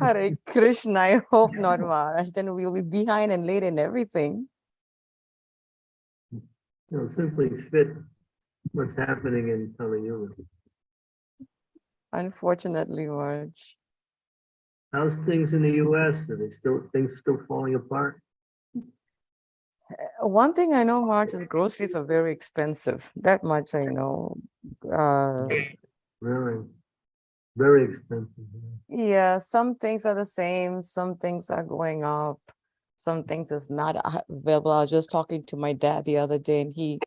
Hare Krishna, I hope not, Maharaj. Then we'll be behind and late in everything. You know, simply fit what's happening in Kali Yuga. Unfortunately, Maharaj. How's things in the US? Are they still, things still falling apart? Uh, One thing I know, Maharaj, is groceries are very expensive. That much I know. Uh, Really? Very expensive. yeah. some things are the same, some things are going up, some things is not available. I was just talking to my dad the other day and he,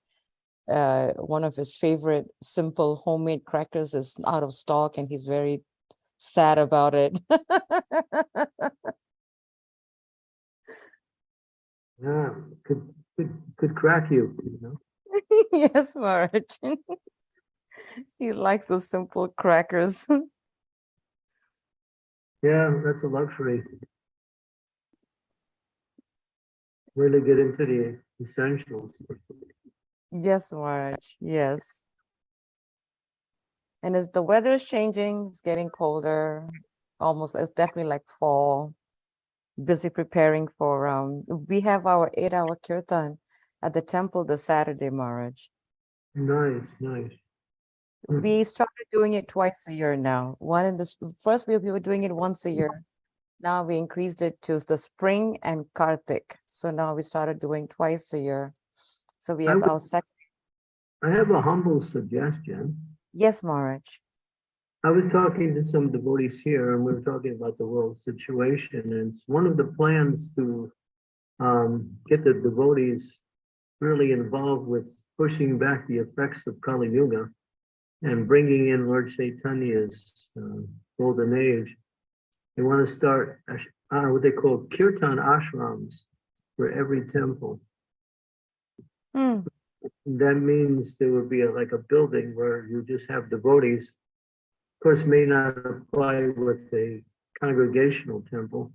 uh, one of his favorite simple homemade crackers is out of stock and he's very sad about it. Yeah, could, could, could crack you, you know? Yes, Maharaj. He likes those simple crackers. Yeah, that's a luxury. Really get into the essentials. Yes, Maharaj, yes. And as the weather is changing, it's getting colder, almost, it's definitely like fall. Busy preparing for, um, we have our eight hour kirtan at the temple this Saturday, Maharaj. Nice, nice. We started doing it twice a year now. One in the, first we we were doing it once a year. Now we increased it to the spring and Kartik. So now we started doing twice a year. So we have would- our second, I have a humble suggestion. yes, Maharaj. I was talking to some devotees here and we were talking about the world situation and it's one of the plans to um, get the devotees really involved with pushing back the effects of Kali Yuga and bringing in Lord Chaitanya's uh, golden age. They want to start uh, what they call kirtan ashrams for every temple. Hmm. That means there would be a- like a building where you just have devotees. Of course, may not apply with a congregational temple,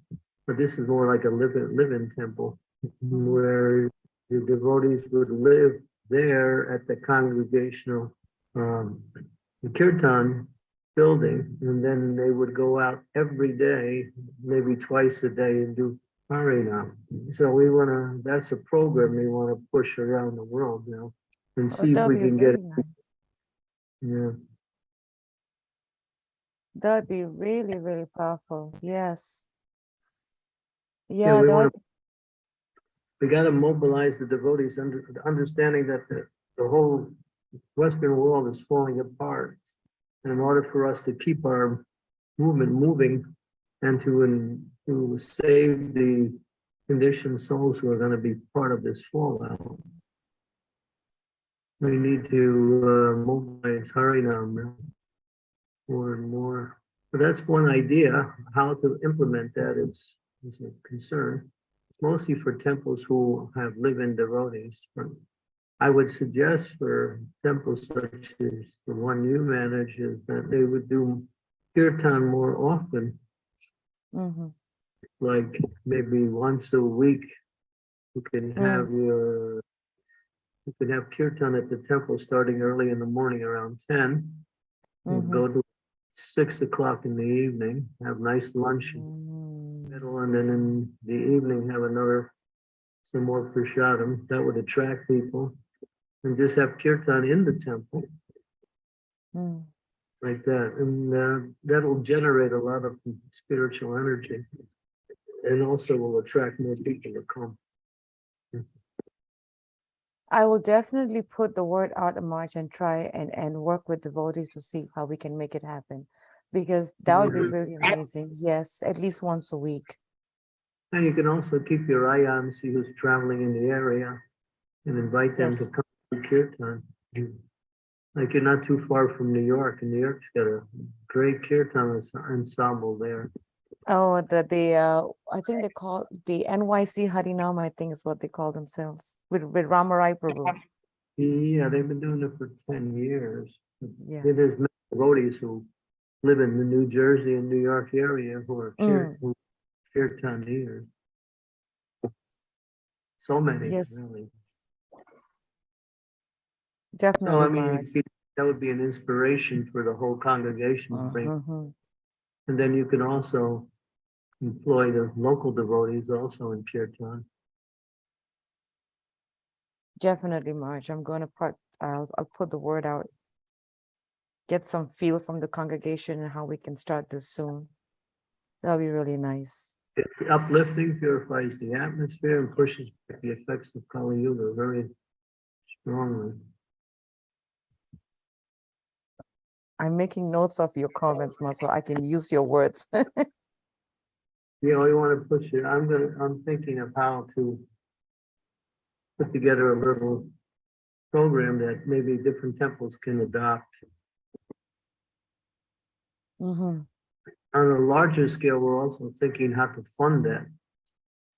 but this is more like a live-in, live-in temple where the devotees would live there at the congregational um, the kirtan building, and then they would go out every day, maybe twice a day and do Harinam. So we want to, that's a program we want to push around the world now and Oh, see if we can get, nice. yeah. That'd be really, really powerful. Yes. Yeah, Yeah, we to, we got to mobilize the devotees under, understanding that the, the whole Western world is falling apart. And in order for us to keep our movement moving and to, in- to save the conditioned souls who are going to be part of this fallout. We need to uh, mobilize Harinam more and more. But that's one idea. How to implement that is, is a concern. It's mostly for temples who have live-in devotees. I would suggest for temples such as the one you manage is that they would do kirtan more often, mhm. like maybe once a week. You can Mm. have your, you can have kirtan at the temple starting early in the morning around ten. and Mhm. Go to six o'clock in the evening, have nice lunch in the Mm. middle, and then in the evening have another, some more prasadam. That would attract people. And just have kirtan in the temple Mm. like that, and uh, that'll generate a lot of spiritual energy. And also will attract more people to come. I will definitely put the word out in March and try and, and work with devotees to see how we can make it happen. Because that would be Mhm. really amazing. Yes, at least once a week. And you can also keep your eye on, see who's traveling in the area and invite them to come kirtan. Like you're not too far from New York, and New York's got a great kirtan ens- ensemble there. Oh, the, the, uh, I think they call the NYC Harinam, I think is what they call themselves, with, with Ramarai Prabhu. Yeah, they've been doing it for ten years. Yeah. There's many devotees who live in the New Jersey and New York area who are Mm. who kirtaniers. So many, Yes. really. No, I Definitely, mean, you could- that would be an inspiration for the whole congregation to bring. Mhm. And then you can also employ the local devotees also in kirtan. Definitely, Marge. I'm going to put, I'll, I'll put the word out. Get some feel from the congregation and how we can start this soon. That'll be really nice. It's uplifting, purifies the atmosphere and pushes back the effects of Kali Yuga very strongly. I'm making notes of your comments, Ma, so I can use your words. You know, you want to push it, I'm gonna, I'm thinking of how to put together a little program that maybe different temples can adopt. Mhm. On a larger scale, we're also thinking how to fund that.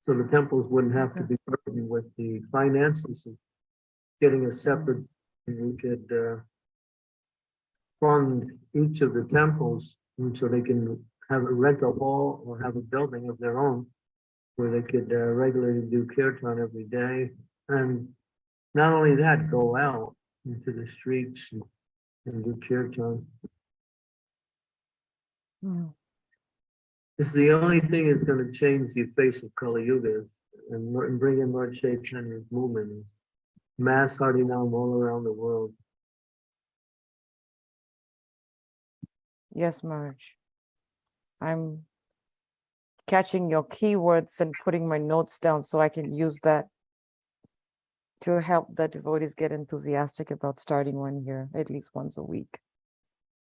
So the temples wouldn't have to be burdened with the finances of getting a separate, and we could uh, fund each of the temples, so they can have a rental hall or have a building of their own where they could uh, regularly do kirtan every day. And not only that, go out into the streets and and do kirtan. Mm. It's the only thing that's gonna change the face of Kali Yuga and and bring in Lord Chaitanya's movement. Mass Harinam all around the world. Yes, Marge. I'm catching your keywords and putting my notes down so I can use that to help the devotees get enthusiastic about starting one here, at least once a week.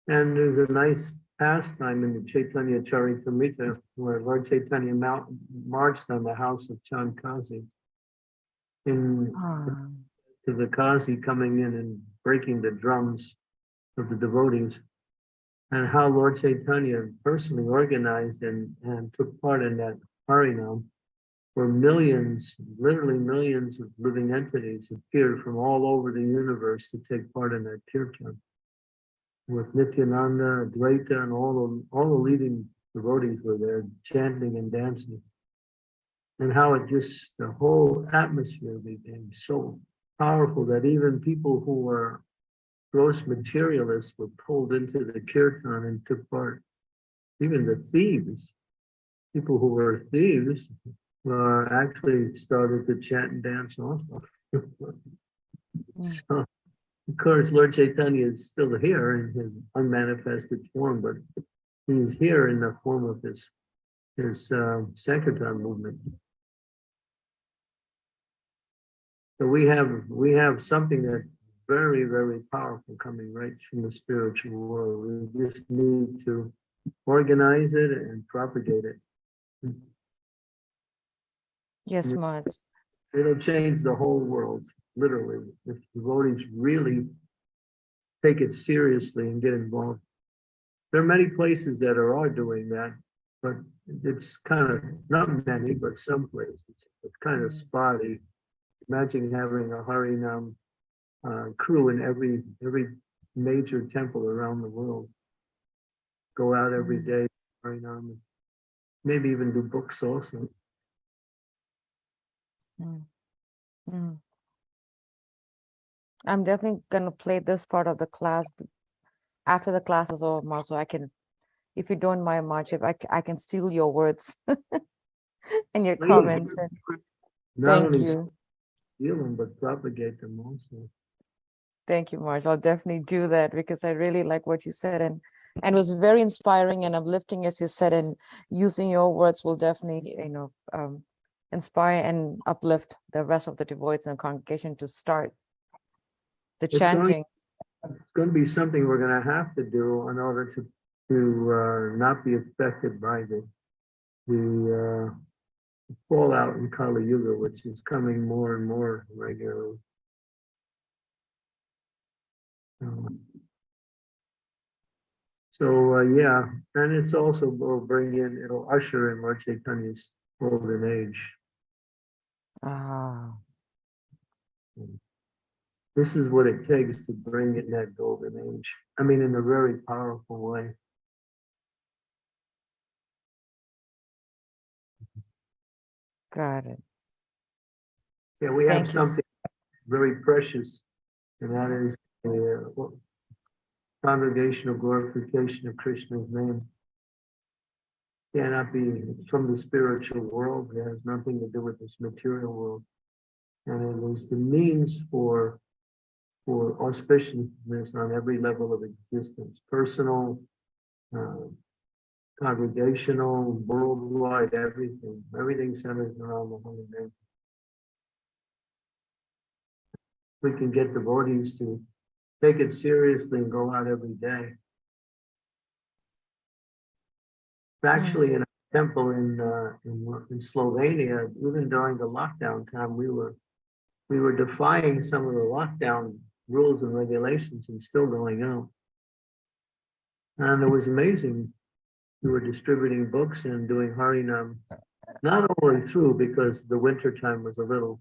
And there's a nice pastime in the Chaitanya Charitamrita where Lord Chaitanya mount, marched on the house of Chand Kazi. In, Ah, to the Kazi coming in and breaking the drums of the devotees. And how Lord Chaitanya personally organized and, and took part in that Harinam. Where millions, literally millions of living entities appeared from all over the universe to take part in that kirtan. With Nityananda, Advaita, and all the, all the leading devotees were there chanting and dancing. And how it just, the whole atmosphere became so powerful that even people who were gross materialists were pulled into the kirtan and took part. Even the thieves, people who were thieves, uh, actually started to chant and dance also. So, of course, Lord Chaitanya is still here in his unmanifested form, but he's here in the form of his, his, uh, Sankirtan movement. So we have, we have something that's very, very powerful coming right from the spiritual world. We just need to organize it and propagate it. yes, Yeah. It'll change the whole world, literally, if devotees really take it seriously and get involved. There are many places that are, are doing that, but it's kind of, not many, but some places, it's kind of Mm. spotty. Imagine having a Harinam uh, crew in every, every major temple around the world. Go out every day, Mm. day, Harinam, maybe even do books also. Mm. Mm. I'm definitely gonna play this part of the class after the class is over, Marge, so I can, if you don't mind, Marge, if I, I can steal your words and your comments. and Not Thank only you. steal them, but propagate them also. Thank you, Marge. I'll definitely do that because I really like what you said and and it was very inspiring and uplifting, as you said, and using your words will definitely, you know, um, inspire and uplift the rest of the devotees the congregation to start the It's going- chanting. It's going to be something we're going to have to do in order to, to, uh, not be affected by the, the, uh, fallout in Kali Yuga, which is coming more and more regularly. Um, So, uh, yeah, and it's also will bring in, it'll usher in Lord Chaitanya's golden age. Ah, This is what it takes to bring in that golden age. I mean, in a very powerful way. got it. Yeah, we Thank have you something very precious, and that is uh, congregational glorification of Krishna's name. cannot be from the spiritual world. It has nothing to do with this material world. And it is the means for, for auspiciousness on every level of existence, personal, uh, congregational, worldwide, everything, everything centers around the holy name. We can get devotees to take it seriously and go out every day. Actually, in a temple in, uh, in, in Slovenia, even during the lockdown time, we were, we were defying some of the lockdown rules and regulations and still going out. And it was amazing. We were distributing books and doing Harinam, not all the way through because the winter time was a little,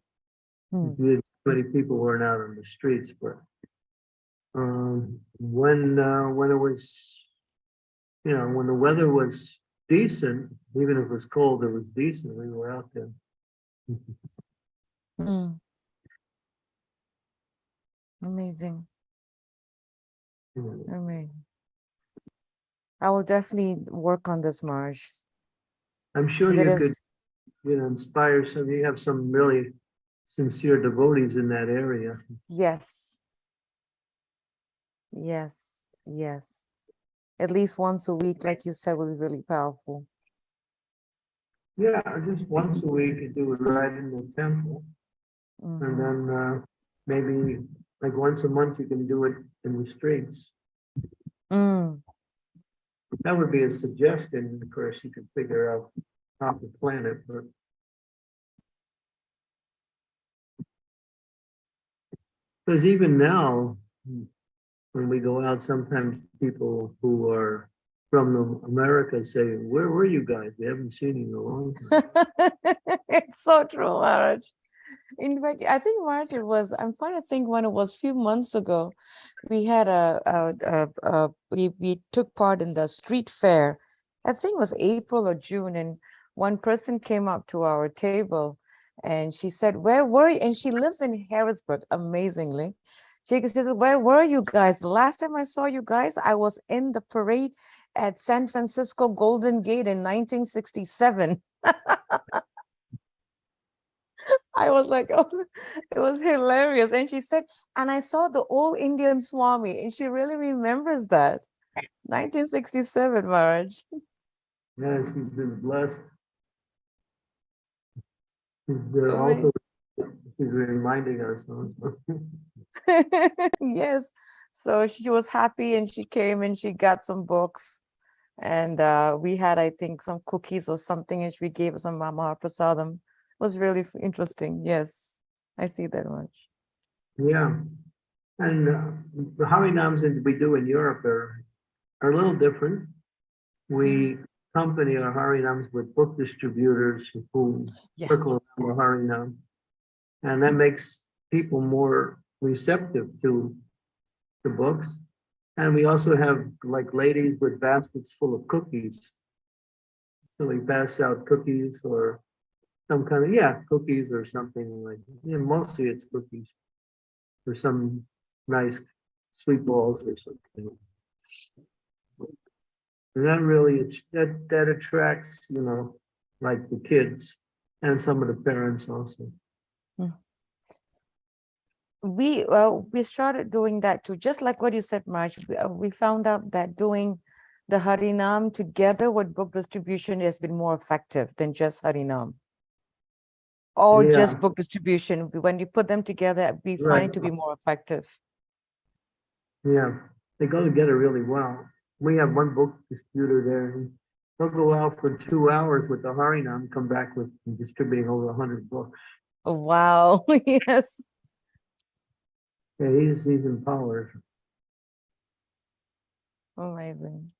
Hmm. many people weren't out on the streets, but um, when, uh, when it was, you know, when the weather was decent, even if it was cold, it was decent, we were out there. Mm. Amazing, amazing. I will definitely work on this, Marge. I'm sure you could, is- you know, inspire some, you have some really sincere devotees in that area. Yes. Yes, yes. At least once a week, like you said, would be really powerful. Yeah, just once a week, you do it right in the temple. And Mhm. then uh, maybe like once a month, you can do it in the streets. Mm, That would be a suggestion, of course, you could figure out how to plan it, but. Because even now, when we go out, sometimes people who are from America say, where were you guys? We haven't seen you in a long time. It's so true, Maharaj. In fact, I think March it was, I'm trying to think when it was a few months ago. We had a, a, a, a we, we took part in the street fair. I think it was April or June and one person came up to our table and she said, where were you? And she lives in Harrisburg, amazingly. She said, where were you guys? The last time I saw you guys, I was in the parade at San Francisco Golden Gate in 1967. I was like, oh, it was hilarious. And she said, and I saw the old Indian Swami, and she really remembers that. 1967, Maharaj. Yeah, she's been blessed. She's Right. also, she's reminding us. yes. So she was happy and she came and she got some books. And uh, we had, I think, some cookies or something, and we gave some Maha Prasadam. It was really interesting. Yes, I see that much. Yeah, and uh, the Harinams that we do in Europe are, are a little different. We accompany our Harinams with book distributors who Yeah. circle around the Harinam. And that makes people more receptive to the books. And we also have like ladies with baskets full of cookies. So we pass out cookies or some kind of, yeah, cookies or something like, yeah, mostly it's cookies. Or some nice sweet balls or something. And that really, that, that attracts, you know, like the kids and some of the parents also. Hmm. We well we started doing that too just like what you said Marge we, uh, we found out that doing the harinam together with book distribution has been more effective than just harinam or just book distribution when you put them together we find Right. it to be more effective Yeah, they go together really well. We have one book distributor there. He'll go out for two hours with the Harinam, come back with distributing over a hundred books. Oh, wow yes Yeah, he's, he's empowered. amazing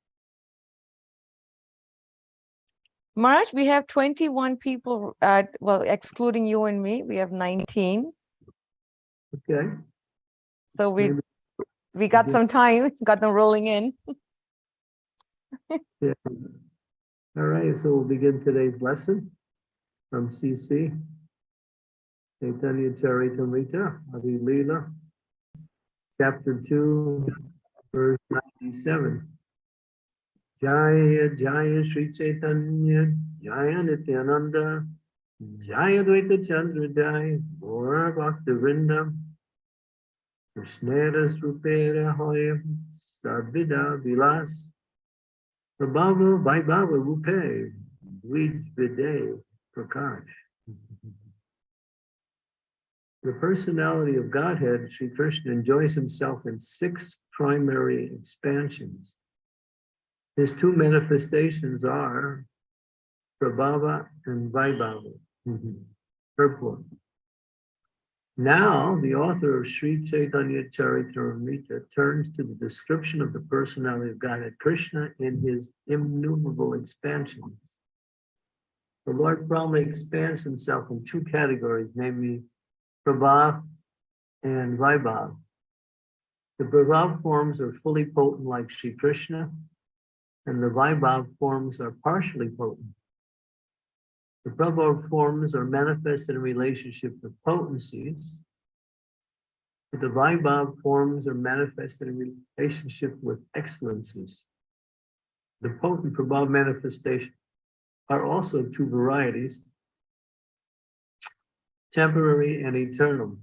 March, we have 21 people, uh, well, excluding you and me, we have 19. Okay, So we, Maybe we got some time, got them rolling in. yeah. All right, so we'll begin today's lesson from CC. Chaitanya Charitamrita, Adi Leela, chapter two, verse ninety-seven. Jaya Jaya Sri Chaitanya Jaya Nityananda Jaya Dvaita Chandra Jaya Gaura Bhakta Vrinda Krishnera Srupera Hoya Sarvida Vilas Prabhava Vaibhava Rupe Dvij Vide Prakash the personality of Godhead, Sri Krishna enjoys himself in six primary expansions. His two manifestations are Prabhava and Vaibhava, mm-hmm. purport. Now, the author of Sri Chaitanya Charitamrita turns to the description of the personality of Godhead Krishna in his innumerable expansions. The Lord Brahma expands himself in two categories, namely Prabhav and Vaibhav. The Prabhav forms are fully potent like Sri Krishna, and the Vaibhav forms are partially potent. The Prabhav forms are manifested in relationship with potencies, but the Vaibhav forms are manifested in relationship with excellencies. The potent Prabhav manifestation are also two varieties, temporary and eternal.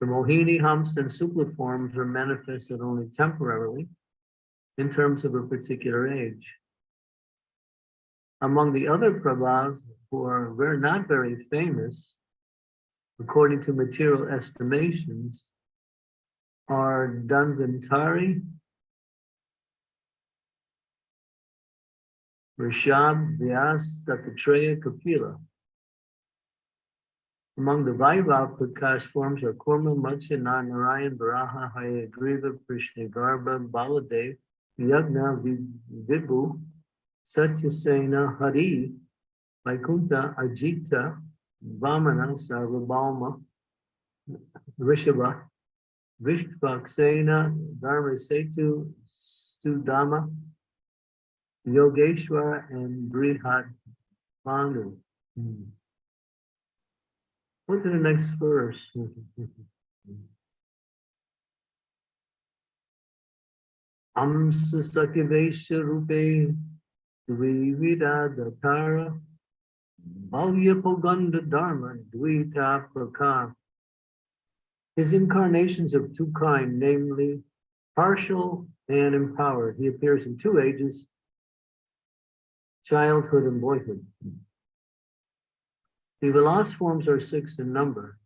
The Mohini, Hamsa and Sukla forms are manifested only temporarily in terms of a particular age. Among the other Prabhavs who are very, not very famous, according to material estimations, are Dhanvantari, Rishab, Vyas, Dattatreya, Kapila. Among the Vaibhav Prakash forms are Kurma, Matsya, Narayan, Varaha, Hayagriva, Krishna, Garba, Baladev, Yagna, Vibhu, Satyasena, Hari, Vaikuntha, Ajita, Vamana, Sarvabhauma, Rishabha, Vishvaksena, Dharma Setu, Sudama, Yogeshwara, and Brihat Banu. Hmm. Go to the next verse. Amsa Sakivesha Rupe Dvivida Datara Bhavya Dharma Dvita Praka. His incarnations of two kind, namely partial and empowered. He appears in two ages, childhood and boyhood. The last forms are six in number.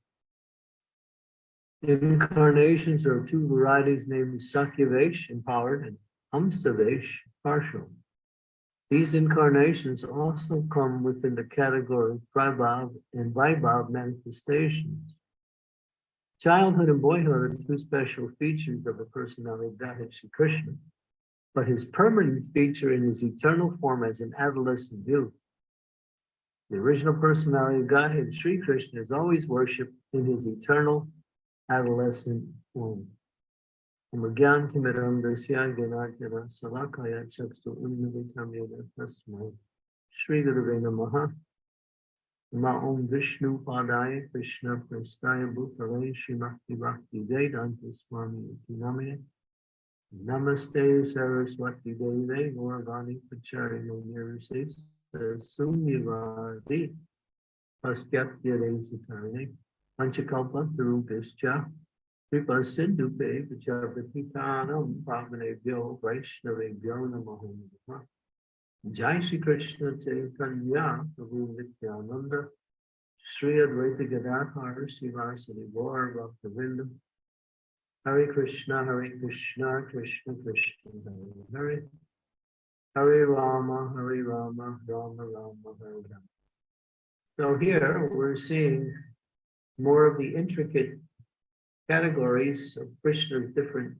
Incarnations are two varieties, namely Shaktyavesh, empowered, and Amsavesh, partial. These incarnations also come within the category of Prabhav and Vaibhav manifestations. Childhood and boyhood are two special features of the personality of Godhead Shri Krishna, but his permanent feature in his eternal form as an adolescent youth. The original personality of Godhead, Sri Krishna, is always worshipped in his eternal adolescent form. Magyan Timiram Dasya Ganarjana Salakaya Chakstu Unnavitam Yoga Tasmai Sri Gurave Ma Om Vishnu Padaya Krishna Prastaya Bhutale Srimati Bhakti Vedanta Swami Namaye Namaste Saraswati Deve Gauravani Pachari Nirvises Sunyavadi Paskapya Resatane Panchakalpa Tarupescha Kripa Sindhupe Vijapatitanam Pavanebhyo Vaishnavebhyo Namaho Namaha. Jai Shri Krishna Chaitanya Prabhu Nityananda. Sri Advaita Gadadhar Srivasadi Gaur Bhaktivinoda Hare Krishna Hare Krishna Krishna Krishna Hare Hare Hare Rama Hare Rama Rama Rama Hare Rama So here we're seeing more of the intricate categories of Krishna's different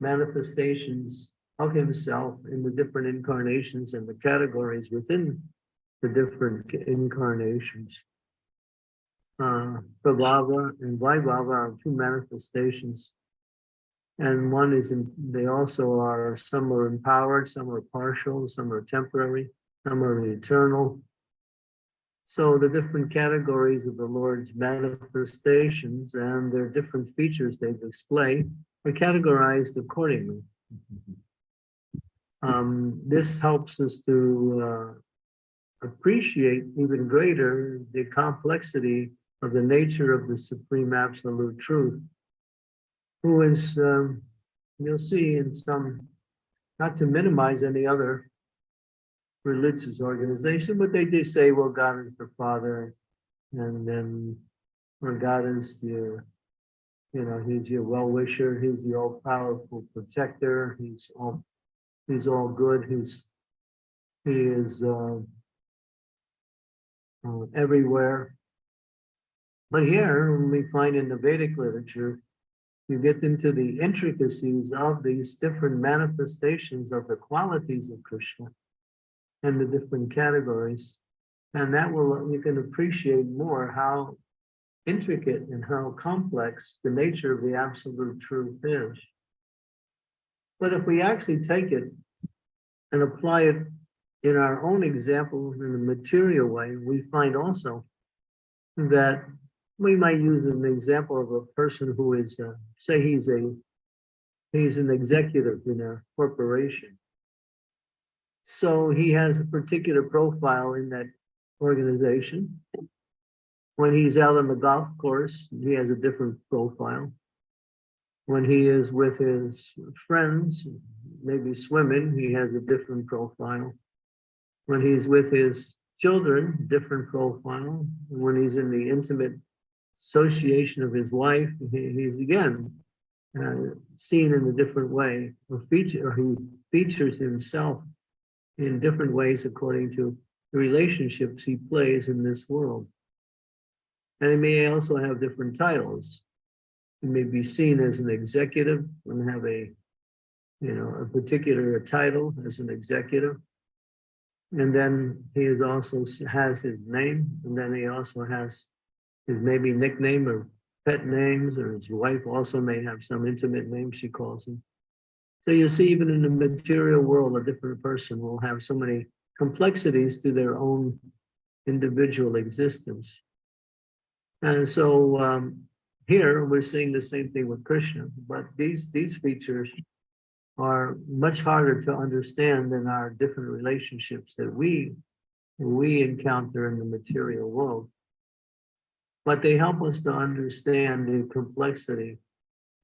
manifestations of himself in the different incarnations and the categories within the different incarnations. Uh, Prabhava and Vaibhava are two manifestations. And one is, in, they also are, some are empowered, some are partial, some are temporary, some are eternal, so the different categories of the Lord's manifestations and their different features they display are categorized accordingly. Um, this helps us to uh, appreciate even greater the complexity of the nature of the supreme absolute truth, who is, um, you'll see in some, not to minimize any other religious organization, but they do say, well, God is the Father, and then, or God is your, you know, he's your well-wisher, he's the all-powerful protector, he's all, he's all good, he's, he is, uh, uh, everywhere. But here, we find in the Vedic literature, you get into the intricacies of these different manifestations of the qualities of Krishna and the different categories. And that will, you can appreciate more how intricate and how complex the nature of the absolute truth is. But if we actually take it and apply it in our own example in a material way, we find also that we might use an example of a person who is, uh, say he's a, he's an executive in a corporation. So he has a particular profile in that organization. When he's out on the golf course, he has a different profile. When he is with his friends, maybe swimming, he has a different profile. When he's with his children, different profile. When he's in the intimate association of his wife, he, he's again uh, seen in a different way, or feature, or he features himself in different ways according to the relationships he plays in this world. And he may also have different titles. He may be seen as an executive and have a, you know, a particular title as an executive. And then he is also has his name, and then he also has his maybe nickname or pet names, or his wife also may have some intimate name she calls him. So you see, even in the material world, a different person will have so many complexities to their own individual existence. And so um, here we're seeing the same thing with Krishna, but these, these features are much harder to understand than our different relationships that we, we encounter in the material world. But they help us to understand the complexity.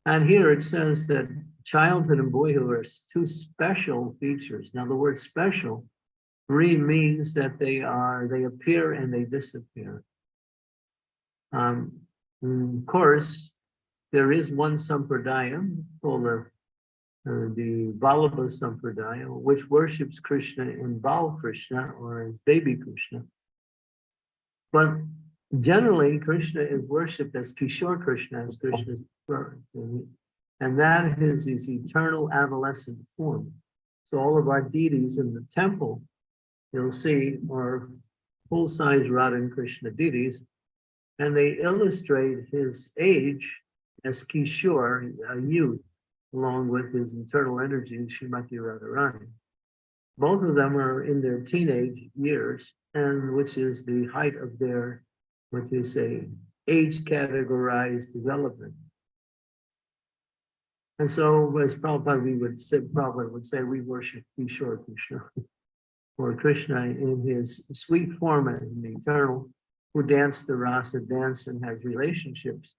And here it says that childhood and boyhood are two special features. Now, the word special really means that they are, they appear and they disappear. Um, of course, there is one sampradaya called the, uh, the Vallabha Sampradaya, which worships Krishna in Bal Krishna or as baby Krishna. But generally, Krishna is worshipped as Kishore Krishna, as Krishna's birth. And that is his eternal adolescent form. So all of our deities in the temple, you'll see, are full-size Radha and Krishna deities, and they illustrate his age as Kishore, a youth, along with his internal energy, Shrimati Radharani. Both of them are in their teenage years, and which is the height of their, what you say, age categorized development. And so as Prabhupada we would say, Prabhupada would say, we worship Kishore Krishna. Or Krishna in his sweet form and the eternal, who danced the rasa dance and has relationships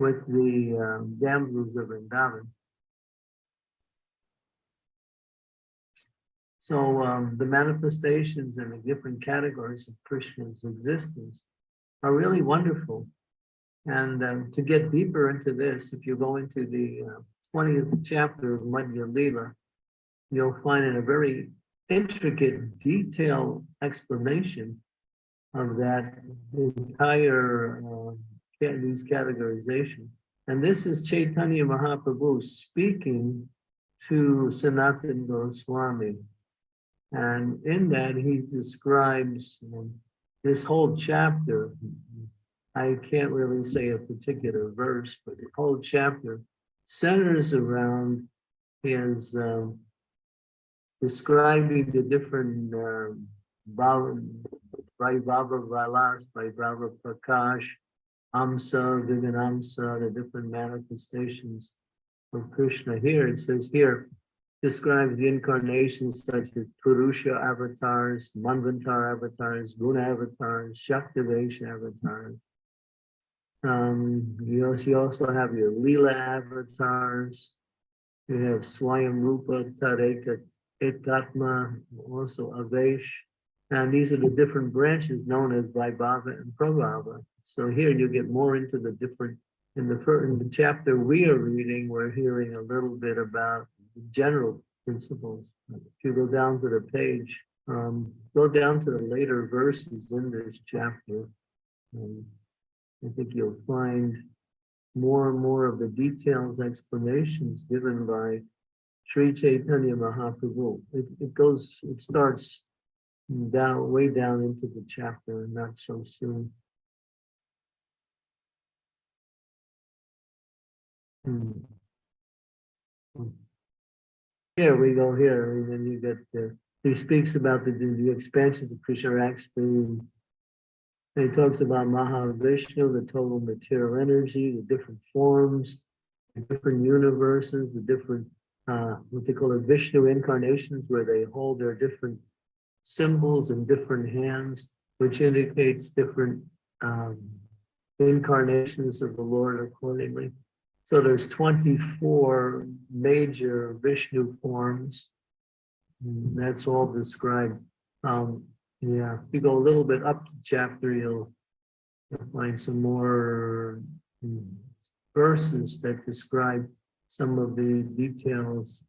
with the um, damsels of Vrindavan. So um, the manifestations and the different categories of Krishna's existence are really wonderful. And um, to get deeper into this, if you go into the uh, 20th chapter of Madhya Lila, you'll find in a very intricate, detailed explanation of that entire uh, these categorization. And this is Chaitanya Mahaprabhu speaking to Sanatana Goswami. And in that, he describes um, this whole chapter. I can't really say a particular verse, but the whole chapter centers around his um, describing the different um, Vaibhava Vilas, Vaibhava Prakash, Amsa, Viganamsa, the different manifestations of Krishna. Here it says here, describes the incarnations such as Purusha avatars, Manvantar avatars, Guna avatars, Shaktivesh avatars. Um, you also, also have your Leela avatars. You have Swayam Rupa, Tareka, Etatma, also Avesh. And these are the different branches known as Vaibhava and Prabhava. So here you get more into the different, in the first, in the chapter we are reading, we're hearing a little bit about general principles. If you go down to the page, um, go down to the later verses in this chapter. um, I think you'll find more and more of the details, explanations given by Sri Chaitanya Mahaprabhu. It, it goes, it starts down, way down into the chapter, and not so soon. Hmm. Here we go here, and then you get the, he speaks about the, the expansions of Krishna actually. And he talks about Mahavishnu, the total material energy, the different forms, the different universes, the different, uh, what they call the Vishnu incarnations, where they hold their different symbols in different hands, which indicates different um, incarnations of the Lord accordingly. So there's 24 major Vishnu forms. That's all described. Um, yeah, if you go a little bit up to chapter, you'll, you'll find some more mm, verses that describe some of the details.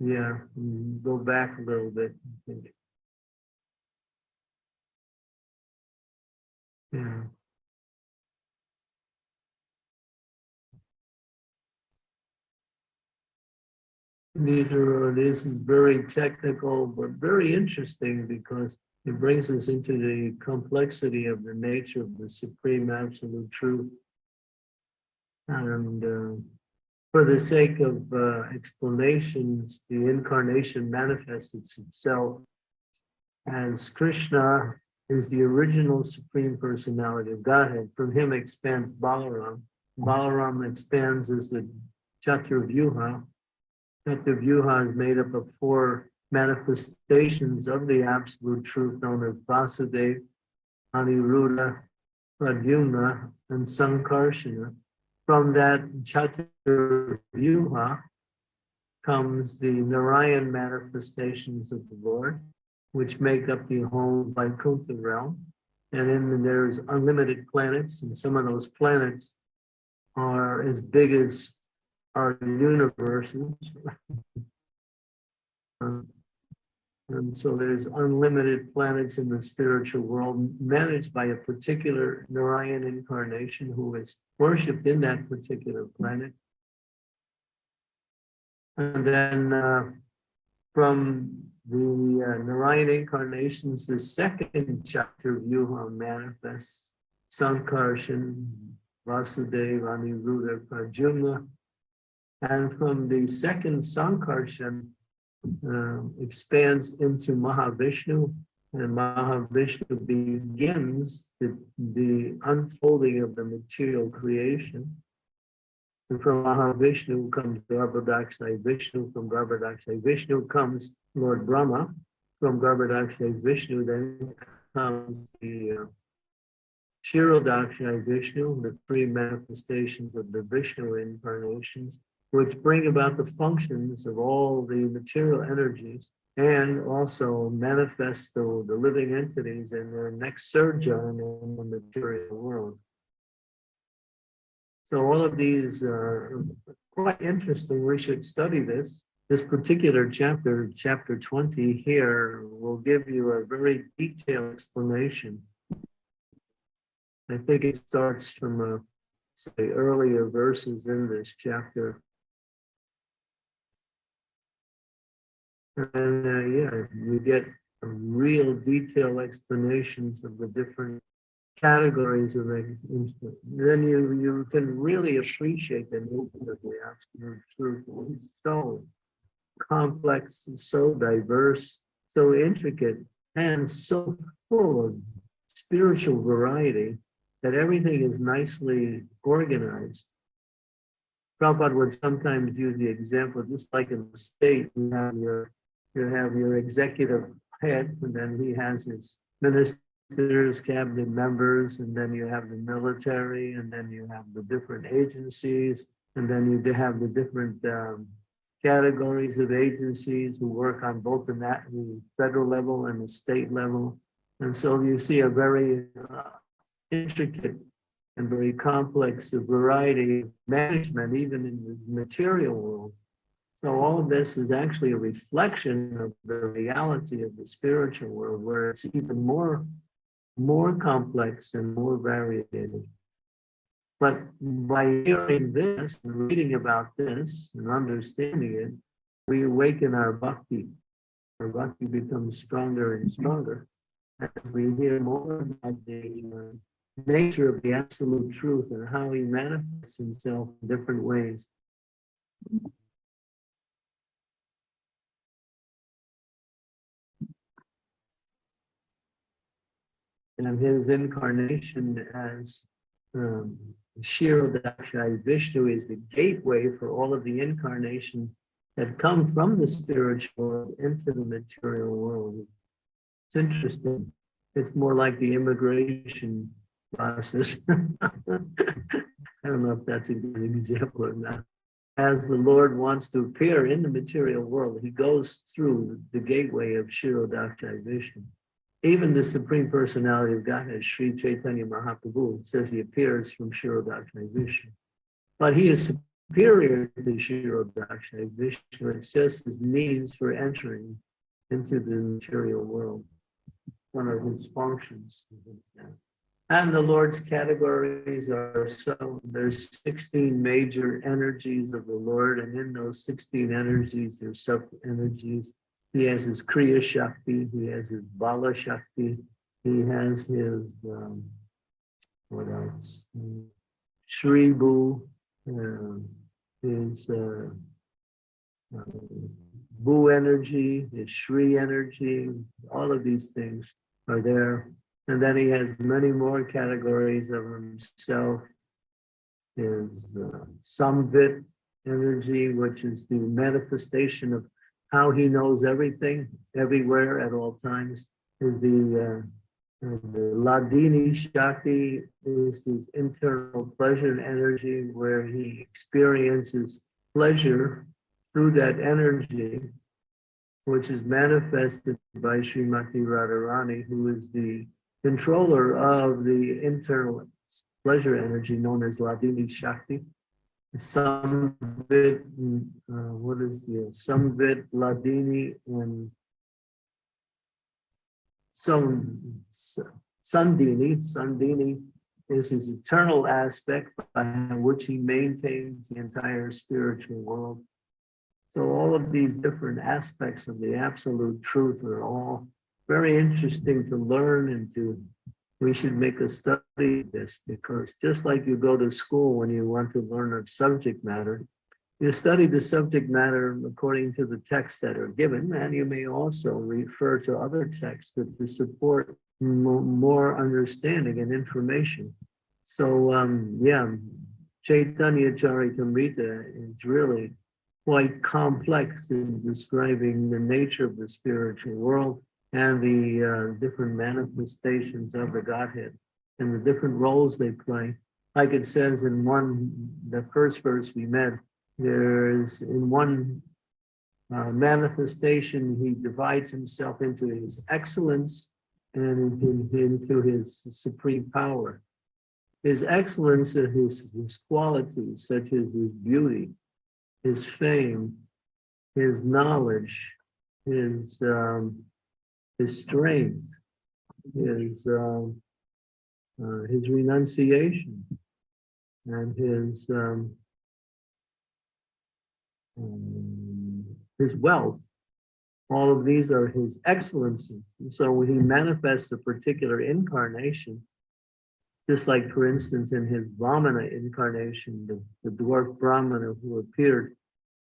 Yeah, mm, go back a little bit. I think. Yeah. These are, this is very technical, but very interesting because it brings us into the complexity of the nature of the supreme absolute truth. And uh, for the sake of uh, explanations, the incarnation manifests itself as Krishna is the original supreme personality of Godhead. From him expands Balaram. Balaram expands as the Chaturvyuha. Chaturvyuha is made up of four manifestations of the absolute truth known as Vasudeva, Aniruddha, Pradyumna, and Sankarshana. From that Chaturvyuha comes the Narayan manifestations of the Lord, which make up the whole Vaikuntha realm. And then there's unlimited planets, and some of those planets are as big as our universes. Um, and so there's unlimited planets in the spiritual world managed by a particular Narayan incarnation who is worshipped in that particular planet. And then uh, from the uh, Narayan incarnations, the second Chaturvyuha manifests Sankarshan, Vasudeva, Aniruddha, Pradyumna. And from the second Sankarshan, uh, expands into Mahavishnu, and Mahavishnu begins the, the unfolding of the material creation. And from Mahavishnu comes Garbhodakshay Vishnu, from Garbhodakshay Vishnu comes Lord Brahma, from Garbhodakshay Vishnu then comes the uh, Kshirodakshay Vishnu, the three manifestations of the Vishnu incarnations which bring about the functions of all the material energies and also manifest the, the living entities in their next sojourn in the material world. So all of these are quite interesting. We should study this. This particular chapter, chapter 20 here, will give you a very detailed explanation. I think it starts from, uh, say, earlier verses in this chapter. Uh, yeah, you get real detailed explanations of the different categories of it. Then you you can really appreciate the nature of the absolute truth. It's so complex and so diverse, so intricate, and so full of spiritual variety that everything is nicely organized. Prabhupada would sometimes use the example, just like in the state, you have your, you have your executive head, and then he has his ministers, cabinet members, and then you have the military, and then you have the different agencies, and then you have the different um, categories of agencies who work on both the the federal level and the state level. And so you see a very uh, intricate and very complex variety of management, even in the material world. So all of this is actually a reflection of the reality of the spiritual world, where it's even more, more complex and more varied. But by hearing this and reading about this and understanding it, we awaken our bhakti. Our bhakti becomes stronger and stronger as we hear more about the uh, nature of the absolute truth and how he manifests himself in different ways. And his incarnation as um, Kshirodakshay Vishnu is the gateway for all of the incarnation that come from the spiritual world into the material world. It's interesting. It's more like the immigration process. I don't know if that's a good example or not. As the Lord wants to appear in the material world, he goes through the gateway of Kshirodakshay Vishnu. Even the Supreme Personality of Godhead, Sri Chaitanya Mahaprabhu, says he appears from Kshirodakshay Vishnu. But he is superior to Kshirodakshay Vishnu. It's just his means for entering into the material world. One of his functions. And the Lord's categories are so, there's 16 major energies of the Lord, and in those 16 energies, there's sub energies. He has his Kriya Shakti, he has his Bala Shakti, he has his, um, what else? Shri Bu, uh, his uh, uh, Bhu energy, his Shri energy, all of these things are there. And then he has many more categories of himself. His uh, Samvit energy, which is the manifestation of how he knows everything, everywhere, at all times. Is the, uh, Ladini Shakti is his internal pleasure and energy, where he experiences pleasure through that energy, which is manifested by Srimati Radharani, who is the controller of the internal pleasure energy known as Ladini Shakti. Some bit, uh, what is the Samvit Ladini and some Sandini, Sandini is his eternal aspect by which he maintains the entire spiritual world. So all of these different aspects of the absolute truth are all very interesting to learn and to, we should make a study of this because just like you go to school when you want to learn a subject matter, you study the subject matter according to the texts that are given, and you may also refer to other texts to, to support more understanding and information. So, um, yeah, Chaitanya Charitamrita is really quite complex in describing the nature of the spiritual world and the uh, different manifestations of the Godhead and the different roles they play. Like it says in one, the first verse we met, there's in one uh, manifestation, he divides himself into his excellence and in- into his supreme power. His excellence are his, his qualities, such as his beauty, his fame, his knowledge, his um, his strength, his um, uh, his renunciation, and his um, um, his wealth. All of these are his excellencies. And so when he manifests a particular incarnation, just like, for instance, in his Brahmana incarnation, the, the dwarf Brahmana who appeared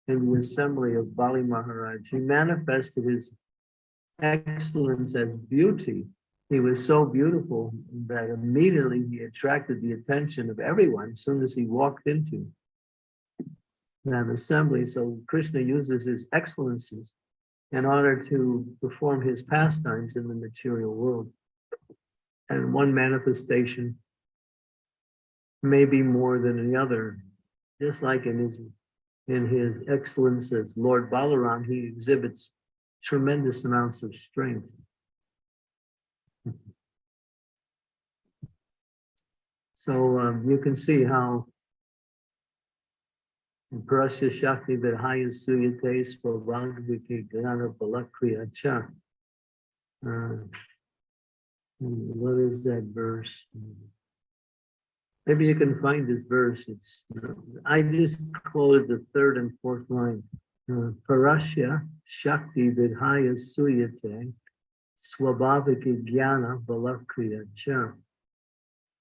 in the assembly of Bali Maharaj, he manifested his excellence as beauty. He was so beautiful that immediately he attracted the attention of everyone as soon as he walked into that assembly. So Krishna uses his excellencies in order to perform his pastimes in the material world. And one manifestation may be more than the other, just like in his in his excellence as Lord Balaram, he exhibits tremendous amounts of strength. So um, you can see how Parasya Shakti Vidhaya Suyate Svabhagaviki Gnana Balakriya Cha. Hmm, What is that verse? Maybe you can find this verse. It's, I just quoted the third and fourth line. Parasya Shakti Vidhaya Suyate Swabhaviki Jnana Balakriya Cha.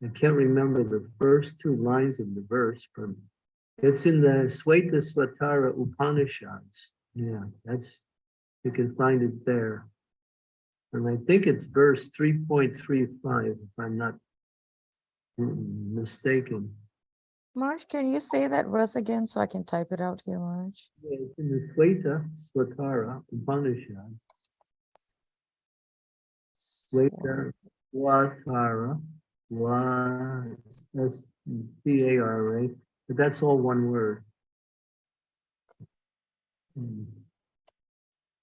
I can't remember the first two lines of the verse, but it's in the Sweta Svatara Upanishads. Yeah, that's, you can find it there. And I think it's verse three point three five, if I'm not mistaken. Marge, can you say that verse again so I can type it out here, Marge? Yeah, It's in the Sweta Svatara Upanishad, Sweta Svatara, wa, S T A R A, but that's all one word. Hmm.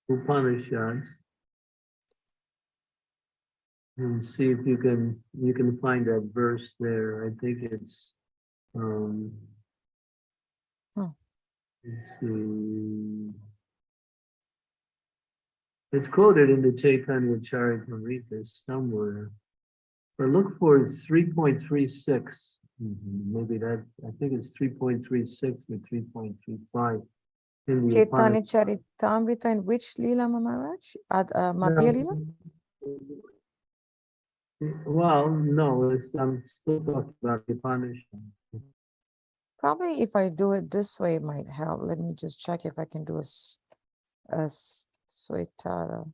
Upanishads. And see if you can, you can find that verse there. I think it's, um. Hmm. See. It's quoted in the Chaitanya Charitamrita somewhere. But look for it's three point three six. Maybe that, I think it's three point three six or three point three five. In the Chaitanya Upanishad. Charitamrita in which Leela, Maharaj? Ad, uh, Madhya Leela? Well, no, it's, I'm still talking about the Upanishad. Probably if I do it this way, it might help. Let me just check if I can do a, a Swetara.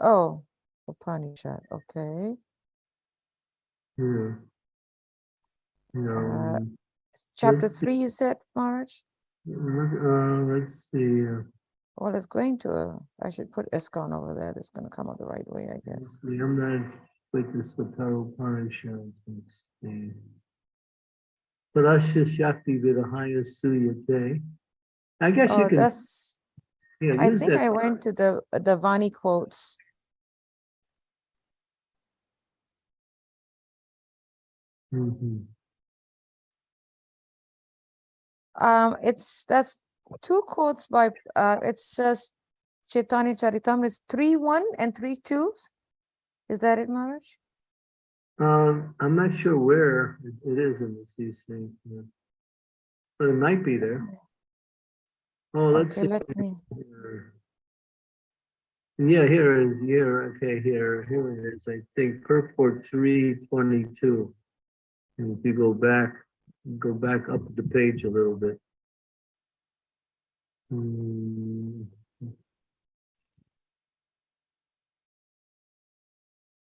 Oh, Upanishad, okay. Yeah. No, Uh, Chapter Let's see. three, you said, Marge? uh, let's see. uh, Well, it's going to, uh, I should put ISKCON over there. That's gonna come out the right way, I guess. see, I'm not with the Svatara Upanishad. Let's see. Parasya Shakti Vidahaya Suyate. I guess you Oh, can, that's, yeah, I think. I went to the, the Vani quotes. Mhm. Um, it's, that's two quotes by, uh, it says Chaitanya Charitamrita is three one and three two. Is that it, Maharaj? Um, I'm not sure where it is in the CC. yeah. But it might be there. Oh, let's Okay, see. let me. Yeah, here is, here, okay, here, here it is, I think, purport three twenty-two. And if you go back, go back up the page a little bit. Hmm.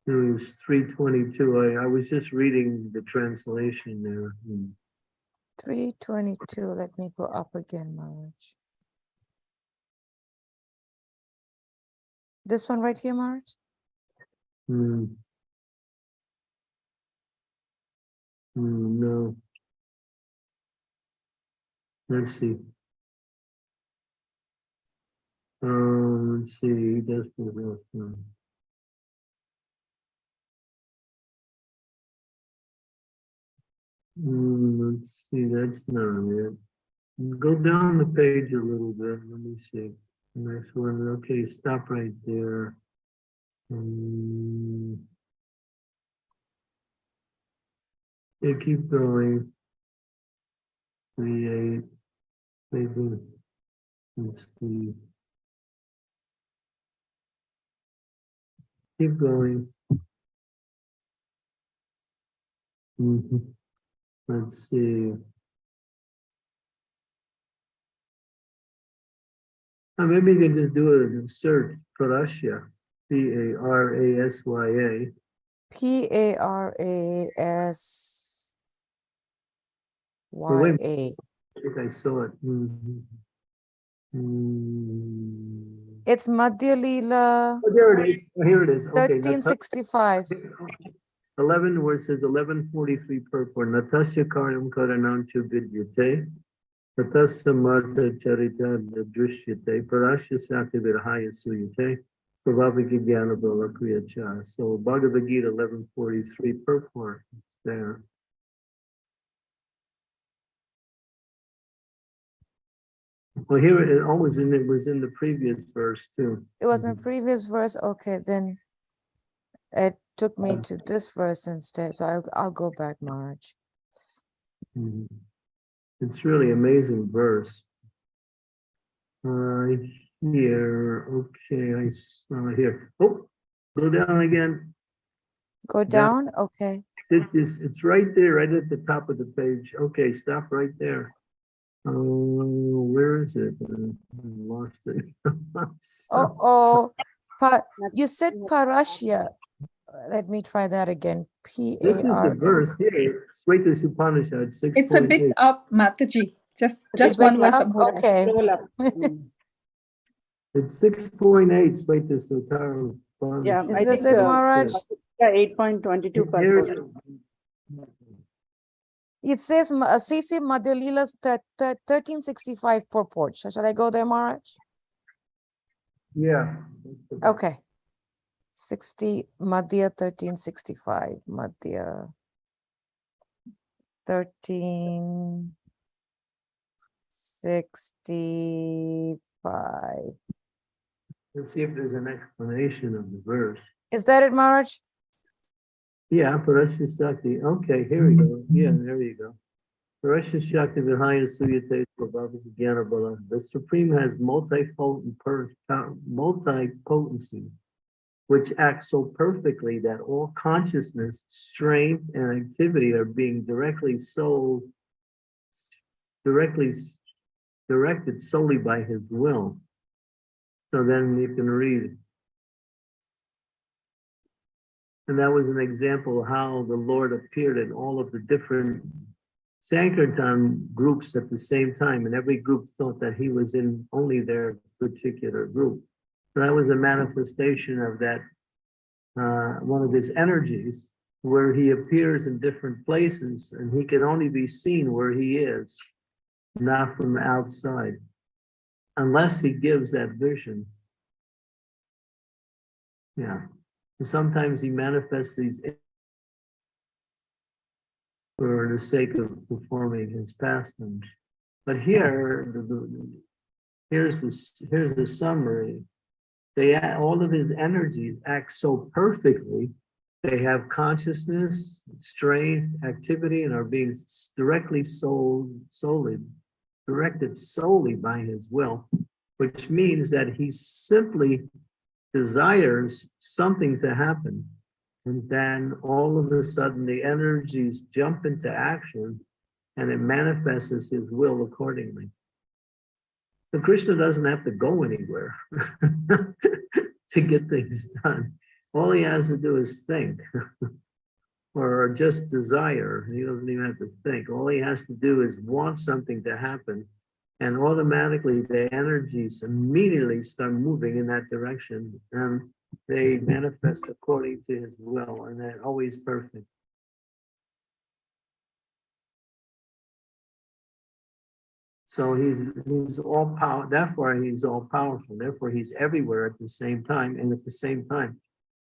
It was three twenty-two, I, I was just reading the translation there. Hmm. three twenty-two, let me go up again, Maharaj. This one right here, Maharaj? Hmm. Hmm, no. Let's see. Um, let's see, he does um, Hmm, let's see, that's not it. Go down the page a little bit, let me see. Next one, okay, stop right there. Hmm. Yeah, keep going. Eight, maybe. Let's see. Keep going. Mhm. Let's see. Uh, maybe you can just do a search, Parasya, P A R A S Y A. P A R A S wait Y A. think I saw it. Mhm. Hmm. It's Madhya Leela Oh, there it is. Oh, Here it is. Okay. thirteen Nata- sixty-five. Eleven, verses it says eleven forty-three purport, Natasha Karanam Karanancha Vidyate. Tatasa Marta Charita Drishyate, Parasya Sakti Virhaya Suyate. Prabhavika Jnana. So Bhagavad Gita eleven forty-three purport is there. Well, here it always in, it was in the previous verse too. It was in the previous verse. Okay, then it took me to this verse instead. So I'll, I'll go back, Maharaj. Mhm. It's really amazing verse. Uh, here, okay, I saw here. Oh, go down again. Go Down. okay. It is, it's right there, right at the top of the page. Okay, stop right there. Oh, where is it? Uh, I Lost it. Oh, oh, pa, you said Parashya. Let me try that again. P This is the verse here, Sweta Upanishad, six It's a bit up, Mataji. Just, just one verse up? up. Okay. Scroll up. It's six point eight, Sweta Sutara. Yeah, Is I this think, it, uh, Maharaj? Yeah, eight point twenty-two Here it- It says uh, CC Madhya Leela's thirteen sixty-five purport. Sh- Shall I go there, Maharaj? Yeah. Okay. Sixty, Madhya thirteen sixty-five, Madhya. Thirteen. Sixty-five. Let's see if there's an explanation of the verse. Is that it, Maharaj? Yeah, Parasya Shakti. Okay, here we go. Yeah, there you go. Parasya Shakti Vihaya Suyate Prabhava Jnana Bala. The Supreme has multipotent, multi-potency, which acts so perfectly that all consciousness, strength, and activity are being directly so directly directed solely by his will. So then you can read. And that was an example how the Lord appeared in all of the different Sankirtan groups at the same time, and every group thought that he was in only their particular group. So that was a manifestation of that, uh, one of his energies, where he appears in different places, and he can only be seen where he is, not from outside, unless he gives that vision. Yeah. And Sometimes he manifests these for the sake of performing his pastimes. But here, the, the, here's this, here's the summary. They, all of his energies act so perfectly. They have consciousness, strength, activity, and are being directly sold, solely, directed solely by his will, which means that he simply desires something to happen. And then all of a sudden, the energies jump into action and it manifests his will accordingly. So Krishna doesn't have to go anywhere to get things done. All he has to do is think or just desire. He doesn't even have to think. All he has to do is want something to happen. And automatically the energies immediately start moving in that direction. And they manifest according to his will, and they're always perfect. So he's, he's all power, therefore he's all powerful, therefore he's everywhere at the same time, and at the same time,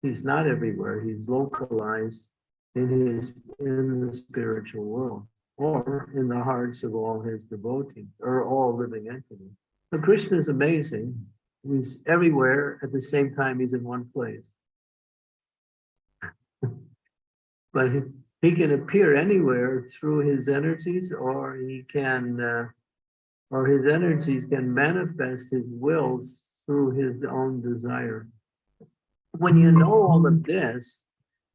he's not everywhere, he's localized in his, in the spiritual world, or in the hearts of all his devotees, or all living entities. So Krishna is amazing, he's everywhere, at the same time, he's in one place. But he, he can appear anywhere through his energies, or he can, uh, or his energies can manifest his will through his own desire. When you know all of this,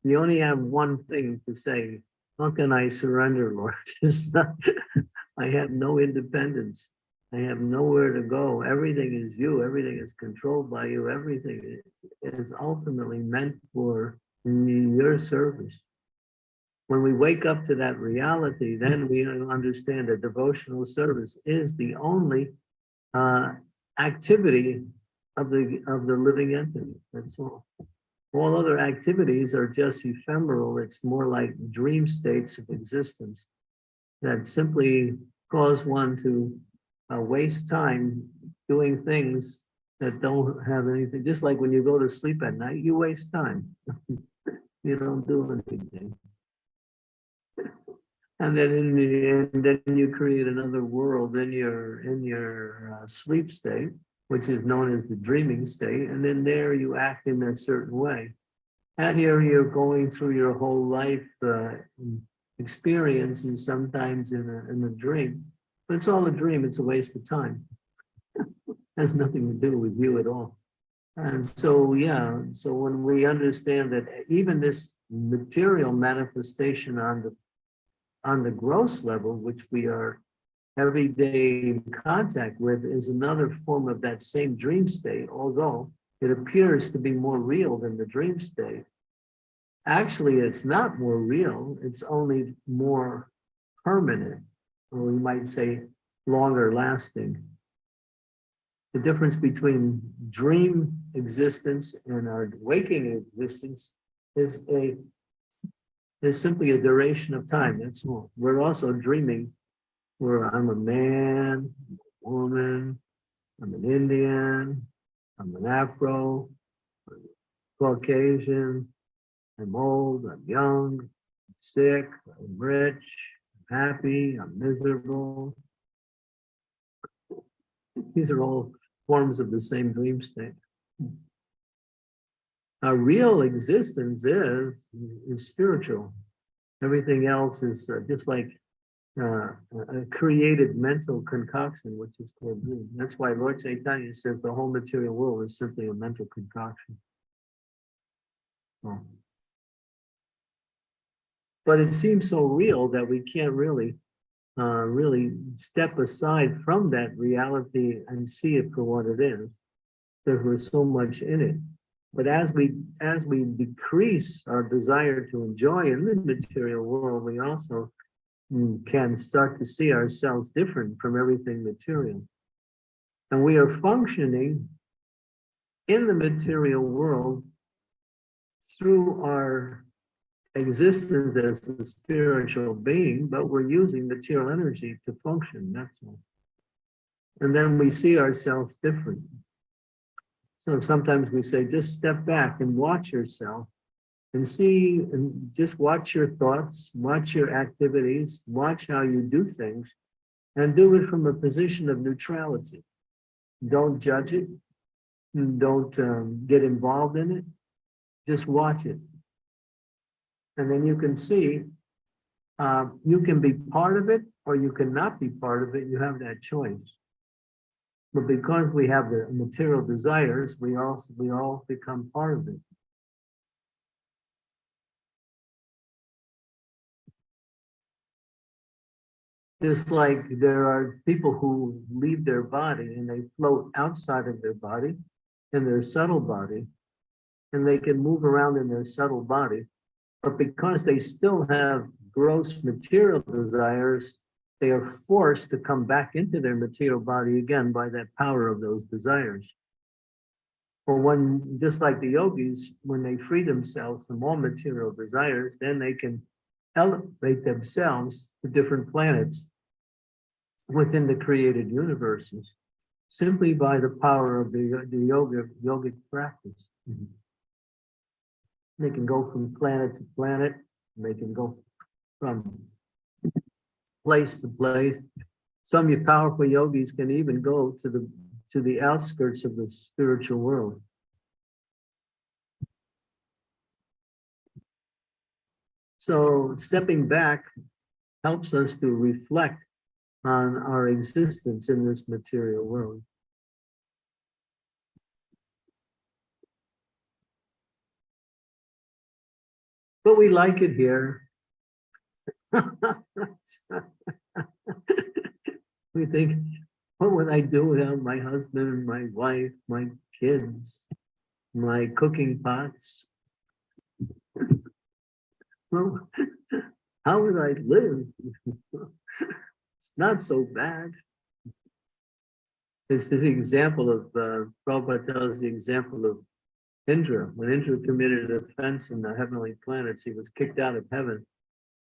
you only have one thing to say, how can I surrender, Lord? I have no independence. I have nowhere to go. Everything is you. Everything is controlled by you. Everything is ultimately meant for your service. When we wake up to that reality, then we understand that devotional service is the only uh, activity of the, of the living entity, that's all. All other activities are just ephemeral, it's more like dream states of existence that simply cause one to uh, waste time doing things that don't have anything, just like when you go to sleep at night, you waste time. You don't do anything. And then in the end, then you create another world in your, in your uh, sleep state, which is known as the dreaming state, and then there you act in a certain way. And here you're going through your whole life uh, experience and sometimes in a, in a dream. But it's all a dream, it's a waste of time. Has nothing to do with you at all. And so, yeah, so when we understand that even this material manifestation on the on the gross level, which we are every day in contact with, is another form of that same dream state, although it appears to be more real than the dream state. Actually, it's not more real, it's only more permanent, or we might say longer lasting. The difference between dream existence and our waking existence is a is simply a duration of time, that's all. We're also dreaming where I'm a man, I'm a woman, I'm an Indian, I'm an Afro, Caucasian, I'm old, I'm young, I'm sick, I'm rich, I'm happy, I'm miserable. These are all forms of the same dream state. Our real existence is, is spiritual. Everything else is uh, just like uh, a created mental concoction, which is called dream. That's why Lord Chaitanya says the whole material world is simply a mental concoction. Oh. But it seems so real that we can't really, uh, really step aside from that reality and see it for what it is. Because we're so much in it. But as we as we decrease our desire to enjoy in the material world, we also mm, can start to see ourselves different from everything material. And we are functioning in the material world through our existence as a spiritual being, but we're using material energy to function, that's all. And then we see ourselves different. So sometimes we say, just step back and watch yourself and see, and just watch your thoughts, watch your activities, watch how you do things, and do it from a position of neutrality. Don't judge it. Don't um, get involved in it. Just watch it. And then you can see, uh, you can be part of it or you cannot be part of it. You have that choice. But because we have the material desires, we also we all become part of it. Just like there are people who leave their body and they float outside of their body in their subtle body, and they can move around in their subtle body. But because they still have gross material desires, they are forced to come back into their material body again by that power of those desires. Or when, just like the yogis, when they free themselves from all material desires, then they can elevate themselves to different planets within the created universes, simply by the power of the, the yoga, yogic practice. Mm-hmm. They can go from planet to planet, they can go from place to place. Some powerful yogis can even go to the to the outskirts of the spiritual world. So stepping back helps us to reflect on our existence in this material world. But we like it here. We think, what would I do without my husband, and my wife, my kids, my cooking pots? Well, how would I live? It's not so bad. It's this example of, uh, Prabhupada tells the example of Indra. When Indra committed offense in the heavenly planets, he was kicked out of heaven.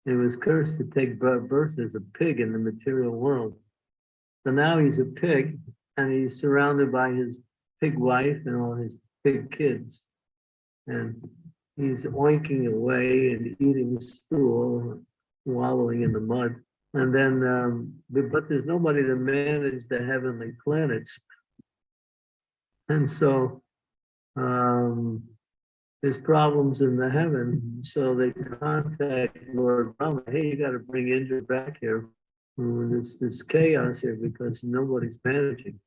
He was cursed to take birth as a pig in the material world. So now he's a pig and he's surrounded by his pig wife and all his pig kids. And he's oinking away and eating stool, wallowing in the mud. And then, um, but but there's nobody to manage the heavenly planets. And so, um, there's problems in the heaven, so they contact Lord Brahma, hey, you gotta bring Indra back here. There's, there's chaos here because nobody's managing.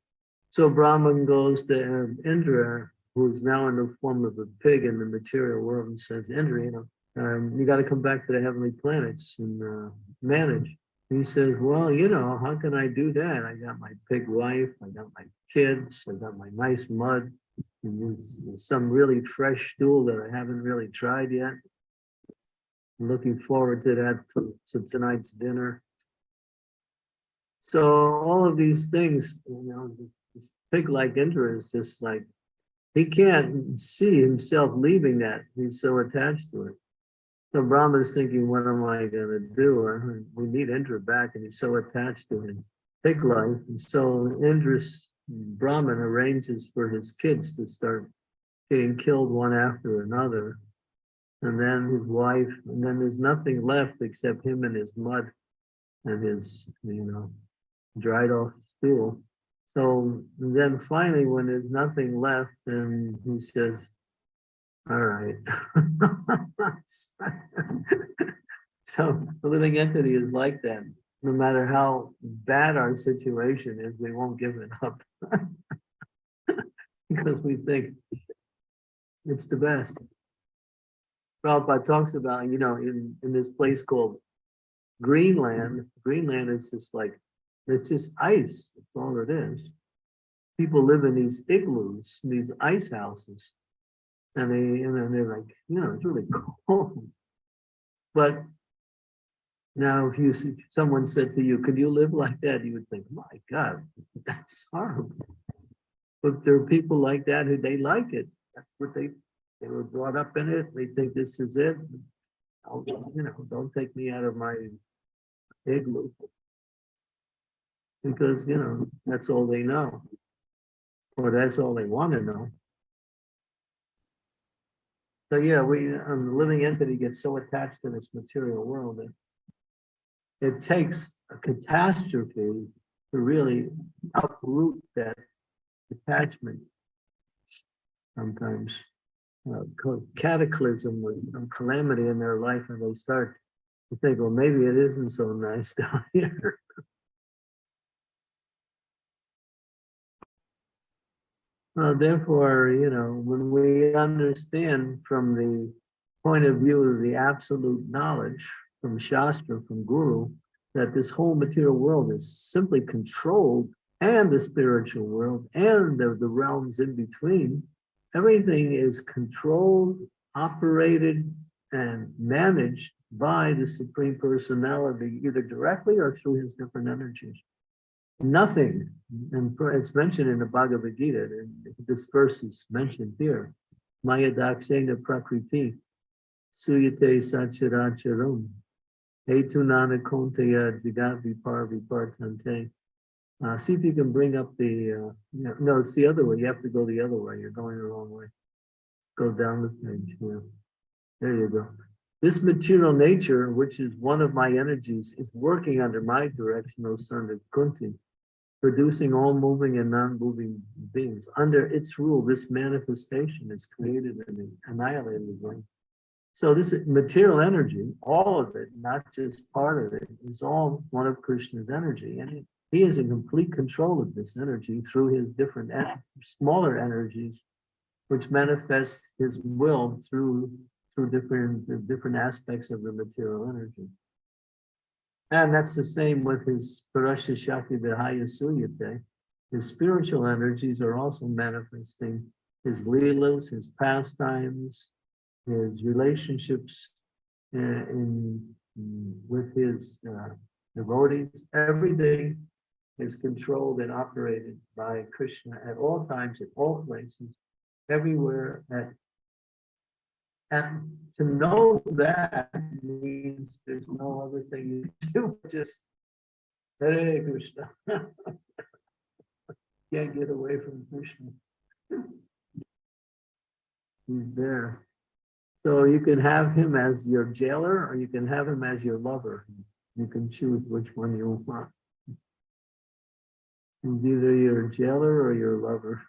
So Brahman goes to um, Indra, who's now in the form of a pig in the material world and says, Indra, you know, um, you gotta come back to the heavenly planets and, uh, manage. He says, well, you know, how can I do that? I got my pig wife, I got my kids, I got my nice mud. And some really fresh stool that I haven't really tried yet. I'm Looking forward to that, to to tonight's dinner. So all of these things, you know, this pig like Indra is just like, he can't see himself leaving that. He's so attached to it. So Brahma's thinking, what am I gonna do? Uh, We need Indra back and he's so attached to his pig life. And so Indra's Brahman arranges for his kids to start getting killed one after another. And then his wife, and then there's nothing left except him and his mud and his, you know, dried off stool. So then finally, when there's nothing left, then he says, all right. So the living entity is like that. No matter how bad our situation is, we won't give it up. Because we think it's the best. Prabhupada talks about, you know, in, in this place called Greenland, Greenland is just like, it's just ice, that's all it is. People live in these igloos, these ice houses. And they, and then they're like, you know, it's really cold. But now, if you, someone said to you, could you live like that? You would think, my God, that's horrible. But there are people like that who they like it. That's what they, they were brought up in it. They think this is it. I'll- You know, don't take me out of my igloo. Because, you know, that's all they know. Or that's all they want to know. So yeah, we, um, the living entity gets so attached to this material world that it takes a catastrophe to really uproot that attachment. Sometimes uh, cataclysm with some calamity in their life and they start to think, well, maybe it isn't so nice down here. Uh, therefore, you know, when we understand from the point of view of the absolute knowledge from Shastra, from Guru, that this whole material world is simply controlled and the spiritual world and the, the realms in between, everything is controlled, operated, and managed by the Supreme Personality, either directly or through his different energies. Nothing, and it's mentioned in the Bhagavad Gita, and this verse is mentioned here. Maya dakshena prakriti, suyate sacharacharam, etunana kontaya jigavi parvi partante. Uh, see if you can bring up the, uh, no, it's the other way. You have to go the other way. You're going the wrong way. Go down the page. Yeah. There you go. This material nature, which is one of my energies, is working under my direction, O son of Kunti, producing all moving and non-moving beings. Under its rule, this manifestation is created and annihilated. So this material energy, all of it, not just part of it, is all one of Krishna's energy. And he is in complete control of this energy through his different en- smaller energies, which manifest his will through through different different aspects of the material energy. And that's the same with his Parasha Shakti Vihaya. His spiritual energies are also manifesting his leelas, his pastimes, his relationships uh, in mm, with his uh, devotees. Everything is controlled and operated by Krishna at all times, at all places, everywhere. At and to know that means there's no other thing you do, just Hare Krishna. Can't get away from Krishna. He's there. So you can have him as your jailer or you can have him as your lover. You can choose which one you want. He's either your jailer or your lover.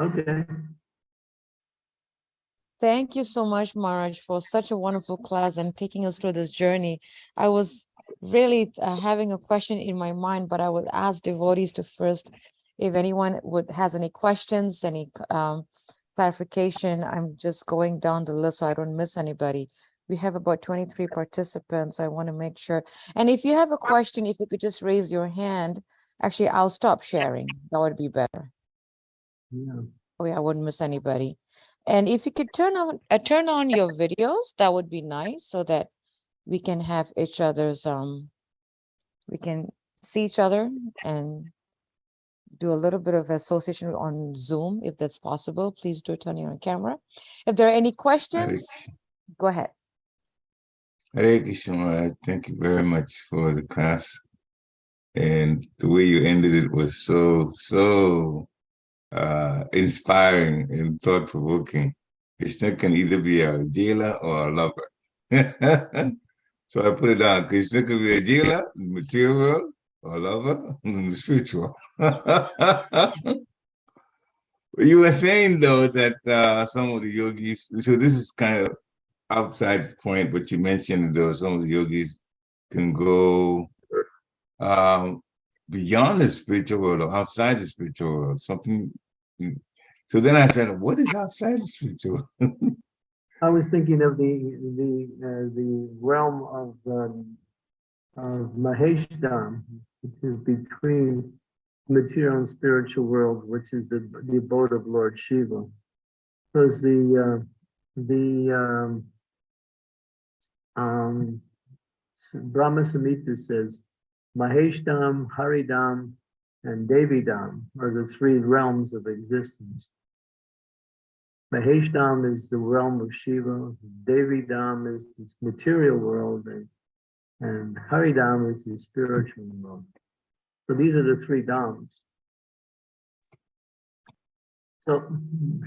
Okay, Thank you so much, Maharaj, for such a wonderful class and taking us through this journey. I was really uh, having a question in my mind, but I would ask devotees to first, if anyone would has any questions, any um, clarification. I'm just going down the list so I don't miss anybody. We have about 23 participants. I want to make sure. And if you have a question, if you could just raise your hand, actually, I'll stop sharing. That would be better. yeah. Oh yeah, I wouldn't miss anybody. And if you could turn on, uh, turn on your videos, that would be nice so that we can have each other's, um, we can see each other and do a little bit of association on Zoom, if that's possible. Please do turn on your camera. If there are any questions, go ahead. Hare Krishna, Thank you very much for the class. And the way you ended it was so, so uh, inspiring and thought provoking. Krishna can either be a jailer or a lover. so I put it down. Krishna could be a dealer, material or lover spiritual. you were saying though that uh, some of the yogis, so this is kind of outside point, but you mentioned though some of the yogis can go um, beyond the spiritual world or outside the spiritual world, something. So then I said, what is outside the spiritual? I was thinking of the, the, uh, the realm of, um, of which is between material and spiritual world, which is the, the abode of Lord Shiva. Because the, uh, the, um, um, Brahma Samhita says, Maheshdam, Haridam, and Devidam are the three realms of existence. Maheshdam is the realm of Shiva, Devidam is this material world, and, and Haridam is the spiritual world. So these are the three Dhams. So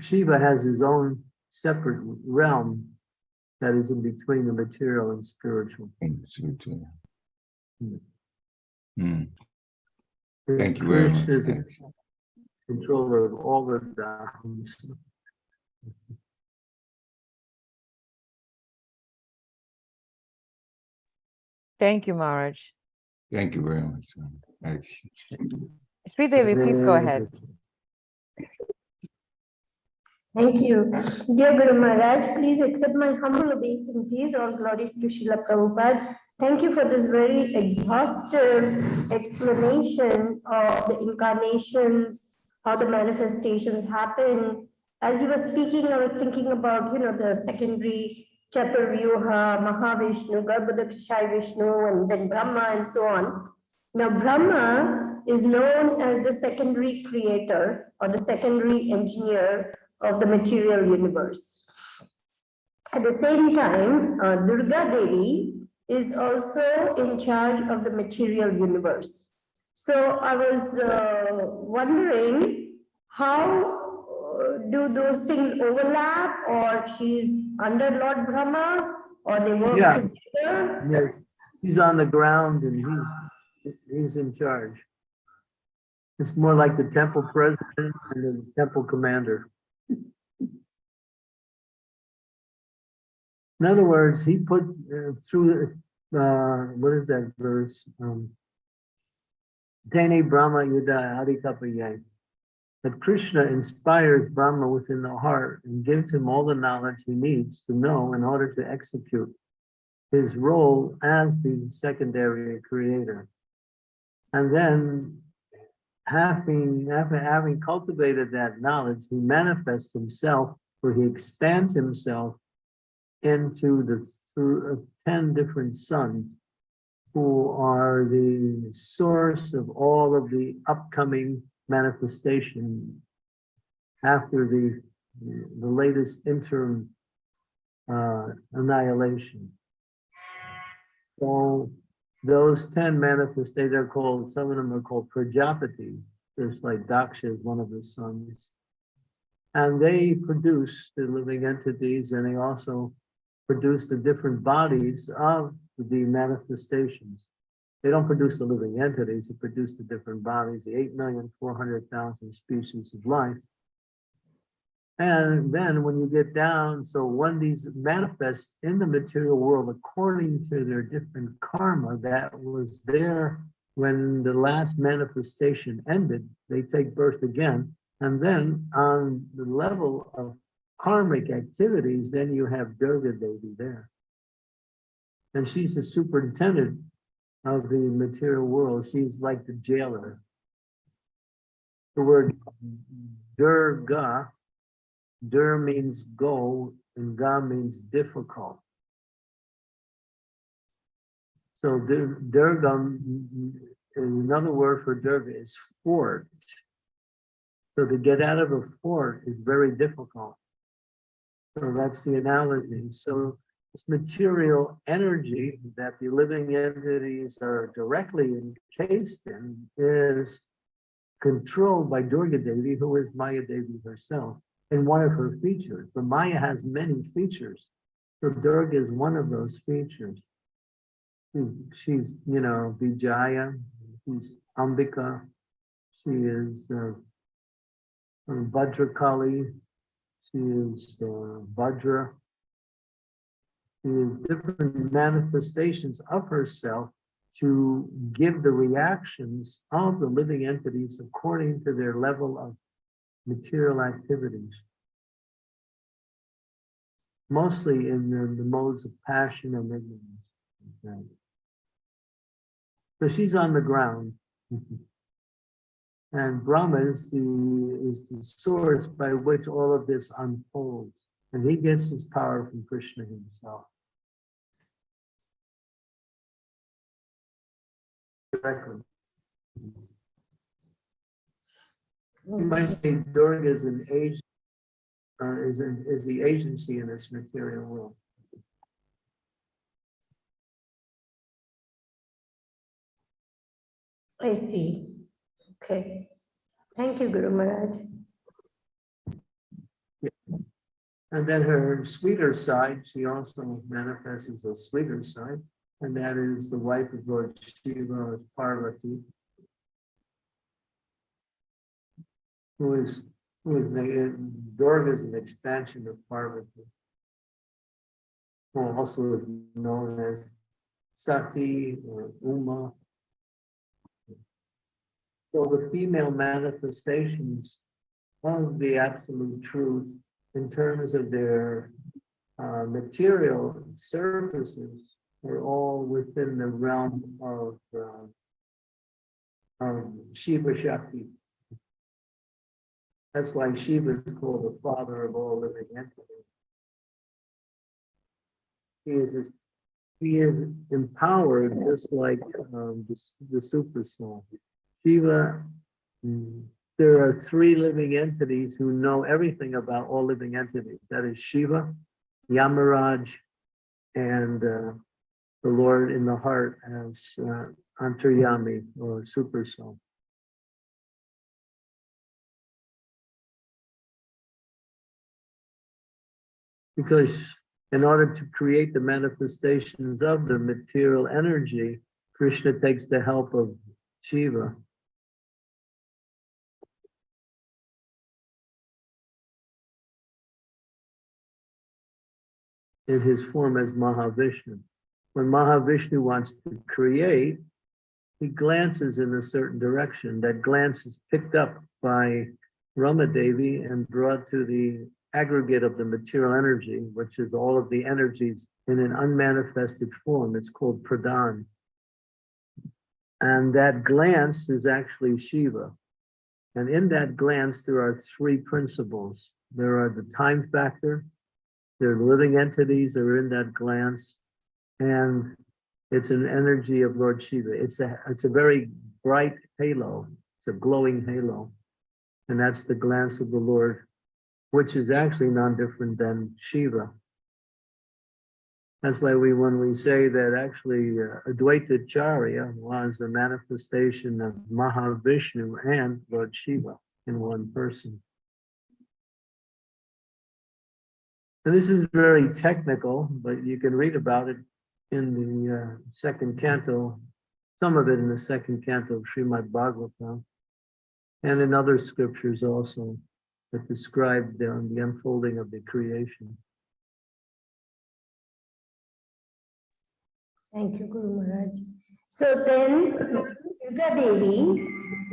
Shiva has his own separate realm that is in between the material and spiritual. The spiritual. Hmm. Hmm, Thank you very much. Krishna is the Thanks. Controller of all the Dhams. Thank you, Maharaj. Thank you very much. Thank you. Sri Devi, please go ahead. Thank you. Dear Guru Maharaj, please accept my humble obeisances. All glories to Srila Prabhupada. Thank you for this very exhaustive explanation of the incarnations, how the manifestations happen. As you were speaking, I was thinking about, you know, the secondary Chaturvyuha, Mahavishnu, Garbhodakshai Vishnu, and then Brahma and so on. Now, Brahma is known as the secondary creator or the secondary engineer of the material universe. At the same time, uh, Durga Devi is also in charge of the material universe. So I was uh, wondering how do those things overlap or she's under Lord Brahma or they work Yeah. together? Yes, he's on the ground and he's, he's in charge. It's more like the temple president and the temple commander. In other words, he put uh, through, uh, what is that verse? Um, Dene Brahma Yuda Adikapaya. That Krishna inspires Brahma within the heart and gives him all the knowledge he needs to know in order to execute his role as the secondary creator. And then having, having, having cultivated that knowledge, he manifests himself, or he expands himself into the through uh, ten different sons who are the source of all of the upcoming manifestation after the, the latest interim uh, annihilation. So those ten manifestations are called, some of them are called Prajapati, just like Daksha is one of the sons. And they produce the living entities and they also produce the different bodies of the manifestations. They don't produce the living entities, they produce the different bodies, the eight million four hundred thousand species of life. And then when you get down, so when these manifest in the material world according to their different karma that was there when the last manifestation ended, they take birth again. And then on the level of karmic activities, then you have Durga Devi there. And she's the superintendent of the material world. She's like the jailer. The word Durga, Dur means go, and Ga means difficult. So Durga, another word for Durga is fort. So to get out of a fort is very difficult. So that's the analogy. So this material energy that the living entities are directly encased in is controlled by Durga Devi, who is Maya Devi herself, and one of her features. But Maya has many features. So Durga is one of those features. She's, you know, Vijaya, she's Ambika, she is uh, Bhadrakali, she is uh, Vajra. Is different manifestations of herself to give the reactions of the living entities according to their level of material activities. Mostly in the, the modes of passion and ignorance. So she's on the ground. And Brahma is the, is the source by which all of this unfolds. And he gets his power from Krishna himself. You might say Durga is an age, uh, is, an- is the agency in this material world. I see. Okay. Thank you, Guru Maharaj. And then her sweeter side, she also manifests as a sweeter side, and that is the wife of Lord Shiva, Parvati. Who is, who is, the- Durga is an expansion of Parvati. Who also is known as Sati or Uma. So the female manifestations of the absolute truth in terms of their uh, material surfaces are all within the realm of uh, Shiva Shakti. That's why Shiva is called the father of all living entities. He is he is empowered just like um, the, the super soul. Shiva mm, there are three living entities who know everything about all living entities. That is Shiva, Yamaraj, and uh, the Lord in the heart as uh, Antaryami or Super Soul. Because in order to create the manifestations of the material energy, Krishna takes the help of Shiva. in his form as Mahavishnu. When Mahavishnu wants to create, he glances in a certain direction. That glance is picked up by Ramadevi and brought to the aggregate of the material energy, which is all of the energies in an unmanifested form. It's called Pradhan. And that glance is actually Shiva. And in that glance, there are three principles. There are the time factor, there are living entities are in that glance, and it's an energy of Lord Shiva. It's a, it's a very bright halo. It's a glowing halo. And that's the glance of the Lord, which is actually non-different than Shiva. That's why we, when we say that actually uh, Advaita Charya was a manifestation of Mahavishnu and Lord Shiva in one person. And this is very technical, but you can read about it in the uh, second canto, some of it in the second canto of Srimad Bhagavatam, and in other scriptures also that describe the, the unfolding of the creation. Thank you, Guru Maharaj. So then, Devi,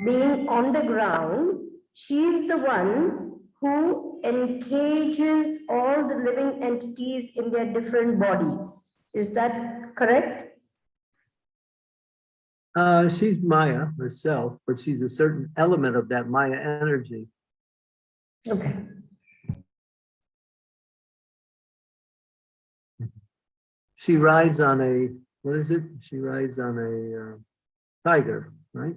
being on the ground, she is the one who encages all the living entities in their different bodies. Is that correct? Uh, she's Maya herself, but she's a certain element of that Maya energy. Okay. She rides on a, what is it? She rides on a uh, tiger, right?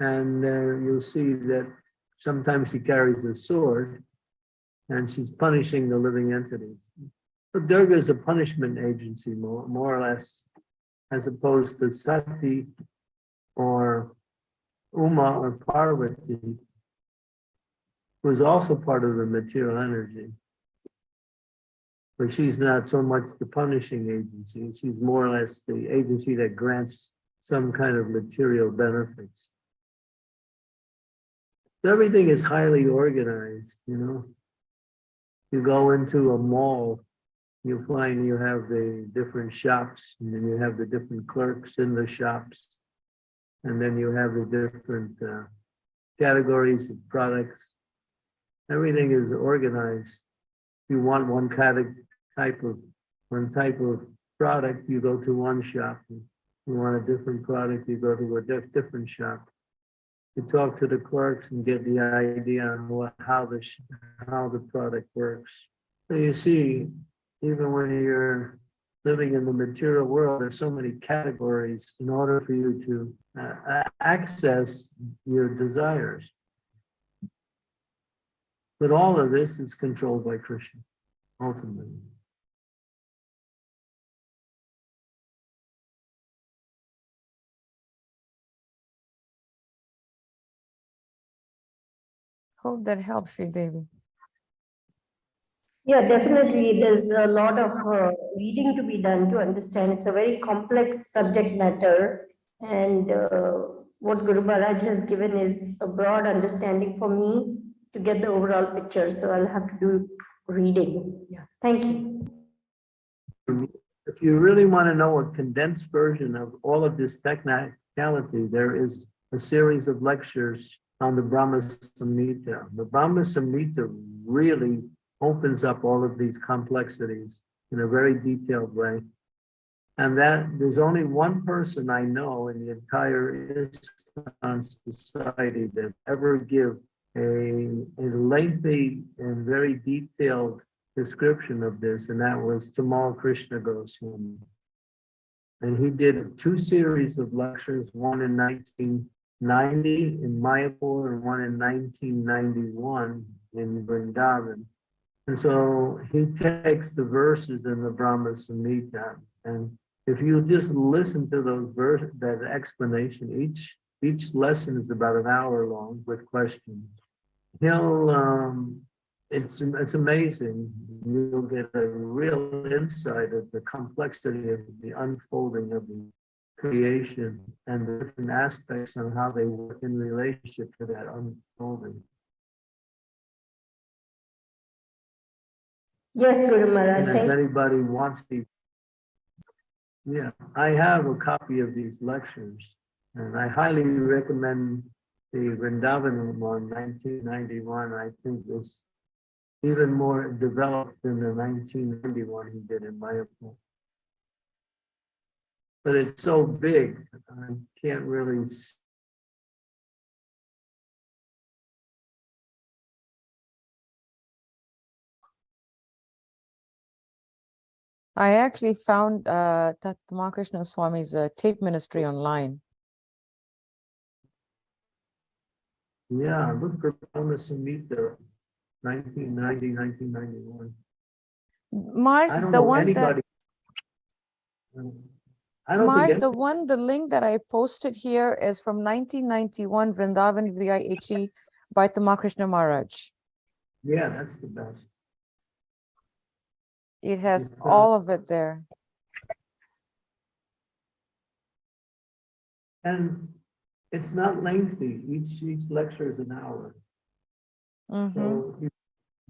And uh, you'll see that sometimes she carries a sword and she's punishing the living entities. But Durga is a punishment agency, more, more or less, as opposed to Sati or Uma or Parvati, who is also part of the material energy. But she's not so much the punishing agency. She's more or less the agency that grants some kind of material benefits. Everything is highly organized, you know. You go into a mall, you find you have the different shops, and then you have the different clerks in the shops. And then you have the different uh, categories of products. Everything is organized. You want one type of, one type of product, you go to one shop. You want a different product, you go to a diff- different shop. You talk to the clerks and get the idea on what, how the, how the product works. So you see, even when you're living in the material world, there's so many categories in order for you to uh, access your desires. But all of this is controlled by Krishna, ultimately. Hope that helps you, Devi. Yeah, definitely. There's a lot of uh, reading to be done to understand. It's a very complex subject matter. And uh, what Guru Maharaj has given is a broad understanding for me to get the overall picture. So I'll have to do reading. Yeah, thank you. If you really want to know a condensed version of all of this technicality, there is a series of lectures on the Brahma Samhita. The Brahma Samhita really opens up all of these complexities in a very detailed way. And that there's only one person I know in the entire ISKCON society that ever give a, a lengthy and very detailed description of this, and that was Tamal Krishna Goswami. And he did two series of lectures, one in 1990 in Mayapur and one in 1991 in Vrindavan. And so he takes the verses in the Brahma Samhita, and if you just listen to those verses, that explanation, each each lesson is about an hour long with questions. He'll um, it's it's amazing. You'll get a real insight of the complexity of the unfolding of the creation and the different aspects and how they work in relationship to that unfolding. Yes, Guru And if anybody wants the, yeah, I have a copy of these lectures, and I highly recommend the Vrindavan one, 1991. I think was even more developed than the 1991 he did in Mayapur but it's so big, I can't really see. I actually found uh, Tamal Krishna Swami's uh, tape ministry online. Yeah, look for Thomas and meet there, 1990, 1991. Mars, the one anybody. that... I don't Maharaj, think, the one, the link that I posted here is from nineteen ninety-one Vrindavan VIHE by Ramakrishna Maharaj. yeah, that's the best. It has It's, uh, all of it there. And it's not lengthy, each, each lecture is an hour. Mhm. So you-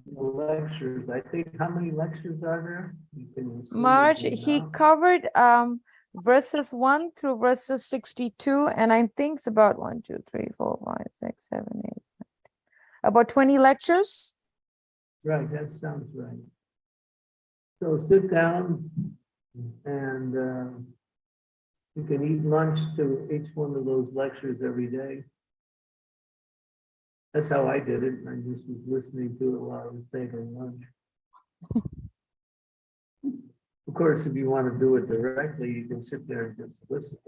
the lectures, I think, how many lectures are there? You can Maharaj, he covered um verses one through verses sixty-two, and I think it's about one, two, three, four, five, six, seven, eight, nine, about twenty lectures. Right, that sounds right. So sit down and uh, you can eat lunch to each one of those lectures every day. That's how I did it. I just was listening to it while I was taking lunch. Of course, if you want to do it directly, you can sit there and just listen.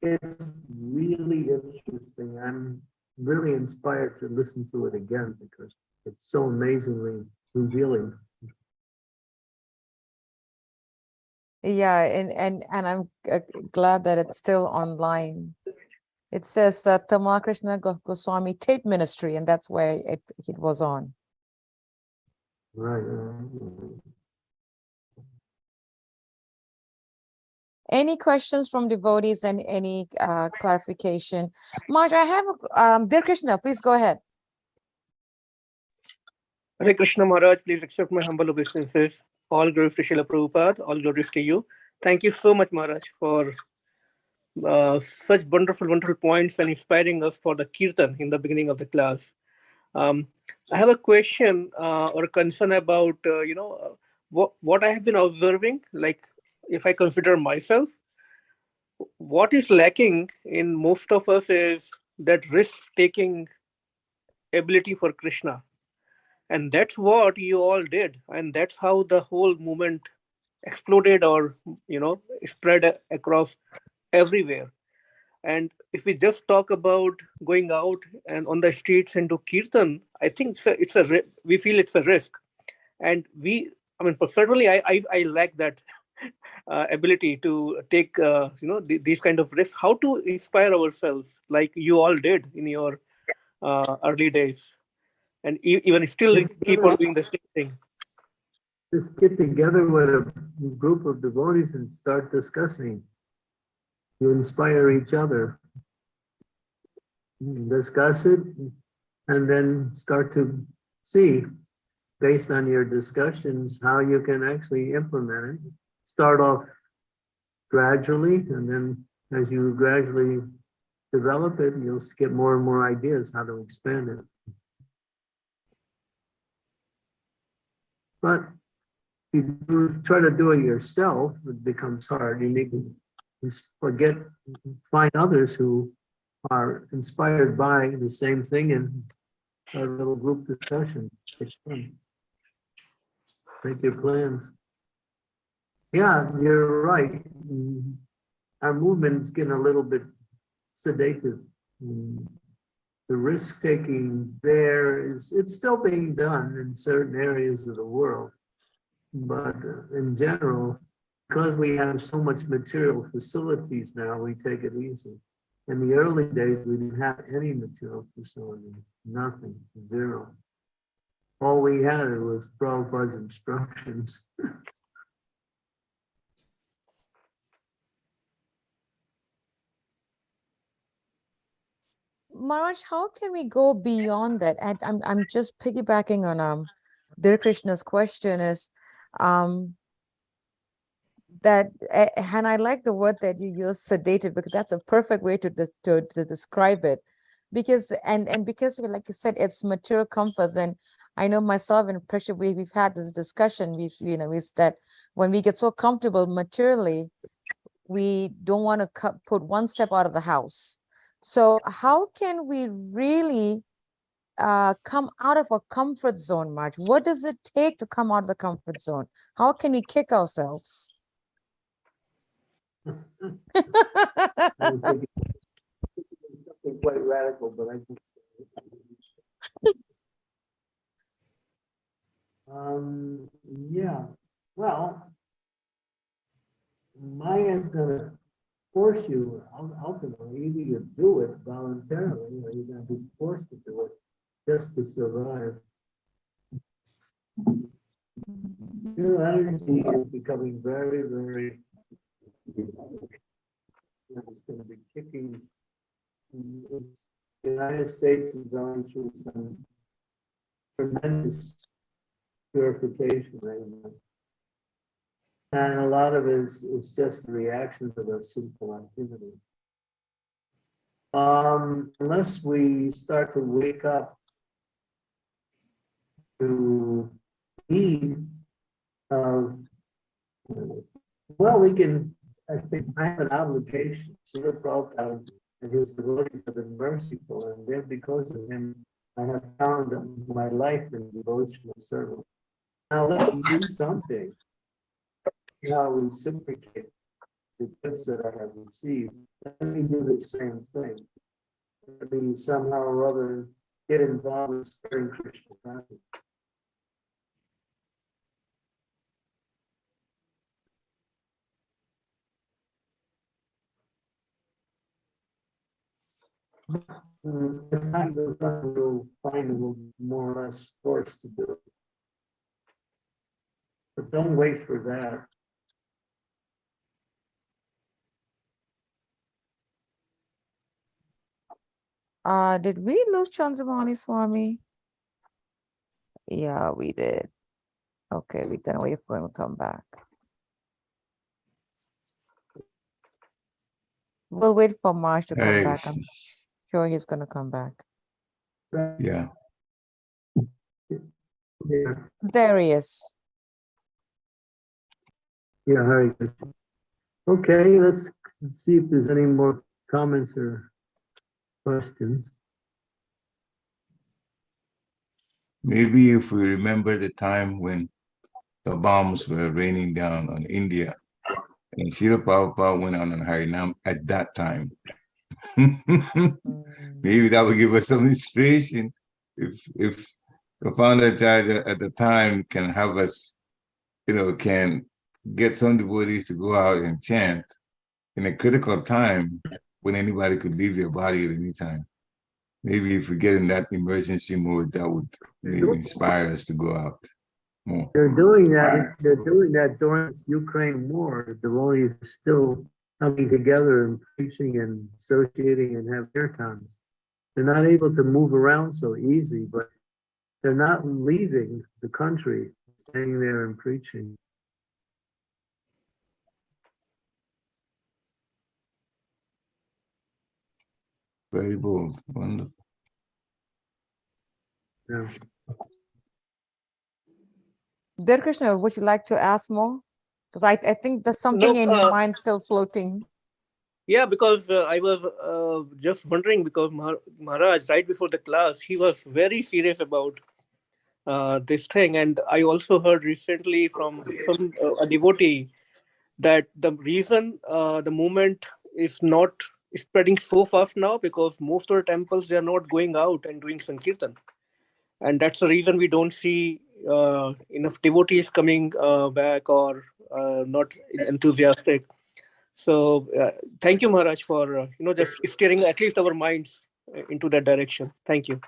It's really interesting. I'm really inspired to listen to it again because it's so amazingly revealing. Yeah, and and and I'm uh, glad that it's still online. It says that Ramakrishna Go- Goswami tape ministry, and that's where it it was on. Right. Any questions from devotees and any uh clarification? Maharaj, I have a um, dear Krishna, please go ahead. Hare Krishna Maharaj, please accept my humble obeisances. All glories to Srila Prabhupada, all glories to you. Thank you so much, Maharaj, for uh, such wonderful, wonderful points and inspiring us for the kirtan in the beginning of the class. Um, I have a question uh, or a concern about, uh, you know, uh, what, what I have been observing, like if I consider myself, what is lacking in most of us is that risk-taking ability for Krishna. And that's what you all did. And that's how the whole movement exploded or you know spread across everywhere. And if we just talk about going out and on the streets and do kirtan i think it's a, it's a we feel it's a risk. And we i mean certainly i i, I lack that uh, ability to take uh, you know th- these kind of risks how to inspire ourselves like you all did in your uh, early days and e- even still keep on doing the same thing. Just get together with a group of devotees and start discussing. You inspire each other. Discuss it and then start to see, based on your discussions, how you can actually implement it. Start off gradually and then as you gradually develop it, you'll get more and more ideas how to expand it. But if you try to do it yourself, it becomes hard. You need to forget, find others who are inspired by the same thing and a little group discussion. Make your plans. Yeah, you're right. Mm, Our movement's getting a little bit sedated. Mm, The risk taking there is, it's still being done in certain areas of the world. But uh, in general, because we have so much material facilities now, we take it easy. In the early days, we didn't have any material facility, nothing, zero. All we had was Prabhupada's instructions. Maharaj, how can we go beyond that? And I'm I'm just piggybacking on um Dear Krishna's question is um that and I like the word that you use sedated because that's a perfect way to to, to describe it because and and because like you said it's material comforts and I know myself and Pressure we we've had this discussion we've you know is that when we get so comfortable materially we don't want to put one step out of the house so how can we really uh, come out of our comfort zone, Maharaj? What does it take to come out of the comfort zone? How can we kick ourselves? Quite radical, but I think. Um, yeah, well. Maya's gonna force you ultimately, either you do it voluntarily, or you're gonna be forced to do it just to survive. Your energy is becoming very, very. It's gonna be kicking. The United States is going through some tremendous purification right now. And a lot of it is, is just a reaction to the simple activity. Um, unless we start to wake up to need of, well, we can, I think, I have an obligation, Srila Prabhupada and his devotees have been merciful, and then because of him, I have found my life in devotional service. Now let me do something. Now reciprocate the gifts that I have received. Let me do the same thing. Let me somehow or other get involved in spreading consciousness. Mm, As time goes on, we'll find we'll more or less forced to do it. But don't wait for that. Uh, did we lose Chandramani Swami? Yeah, we did. Okay, we can wait for him to come back. We'll wait for Maharaj to come Hare back. I'm sure he's gonna come back. Yeah. Yeah, There he is. yeah, Hare Krishna. Okay, let's see if there's any more comments or questions. Maybe if we remember the time when the bombs were raining down on India and Srila Prabhupada went out on Harinam at that time. Maybe that would give us some inspiration if if the founder acharya at the time can have us, you know, can get some devotees to go out and chant in a critical time when anybody could leave their body at any time. Maybe if we get in that emergency mode, that would maybe inspire us to go out more. They're doing that, they're doing that during Ukraine war. The are still coming together and preaching and associating and have their times. They're not able to move around so easy, but they're not leaving the country, staying there and preaching. Very bold, wonderful. Yeah. Dear Krishna, would you like to ask more? Because I, I think there's something in your uh, mind still floating. Yeah, because uh, I was uh, just wondering because Mahar- Maharaj, right before the class, he was very serious about uh, this thing. And I also heard recently from some uh, a devotee that the reason uh, the movement is not spreading so fast now because most of the temples they are not going out and doing sankirtan, and that's the reason we don't see uh, enough devotees coming uh, back or uh, not enthusiastic. So uh, thank you, Maharaj, for uh, you know just steering at least our minds uh, into that direction. Thank you.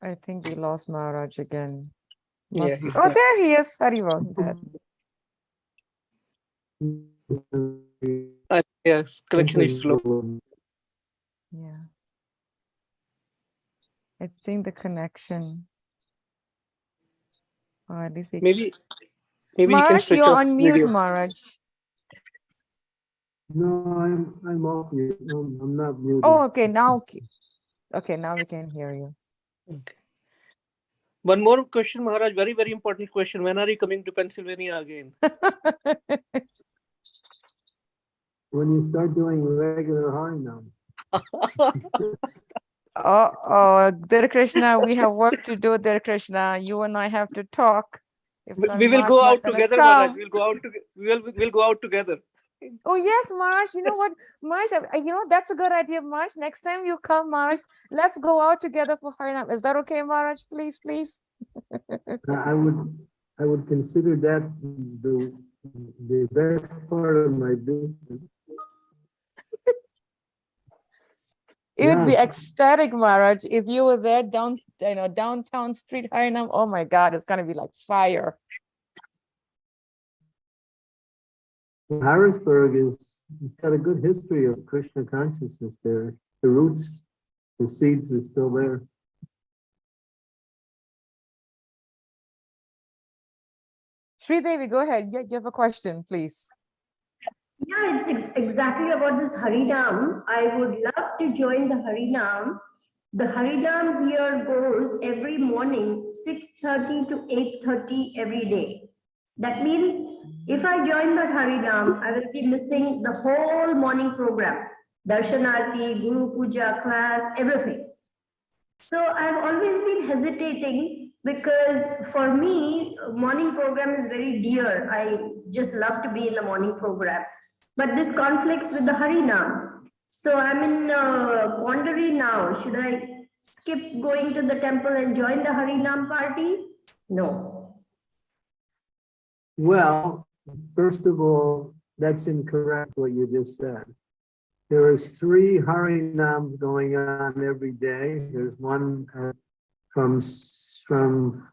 I think we lost Maharaj again. Yeah, Must be- he's Oh, there he is. Haribol. there. Uh, yes, connection is slow. Yeah. I think the connection. Or at least we. Maybe maybe you can switch you're on mute, video. Maharaj. No, I'm, I'm off mute. No, I'm not muted. Oh, okay, now, okay. Okay, now we can hear you. Okay. One more question, Maharaj. Very very important question. When are you coming to Pennsylvania again? when you start doing regular Harinam. Oh, oh, Dear Krishna, we have work to do, Dear Krishna. You and I have to talk. If We we will go out together, Maharaj. We'll go out together. We'll, we'll go out together. Oh, yes, Maharaj. You know what, Maharaj, you know, that's a good idea, Maharaj. Next time you come, Maharaj, let's go out together for Harinam. Is that okay, Maharaj? Please, please? I would, I would consider that the, the best part of my business. It would be ecstatic, Maharaj, if you were there down, you know, downtown street Harinam. Oh my God, it's gonna be like fire. Harrisburg is, it's got a good history of Krishna consciousness there. The roots, the seeds are still there. Sri Devi, go ahead. You, you have a question, please. Yeah, it's ex- exactly about this Harinam. I would love to join the Harinam. The Harinam here goes every morning, six thirty to eight thirty every day. That means if I join that Harinam, I will be missing the whole morning program. Darshanarti, Guru Puja class, everything. So I've always been hesitating because for me, morning program is very dear. I just love to be in the morning program. But this conflicts with the Harinam. So I'm in uh, quandary now. Should I skip going to the temple and join the Harinam party? No. Well, first of all, that's incorrect what you just said. There is three Harinams going on every day. There's one uh, from, from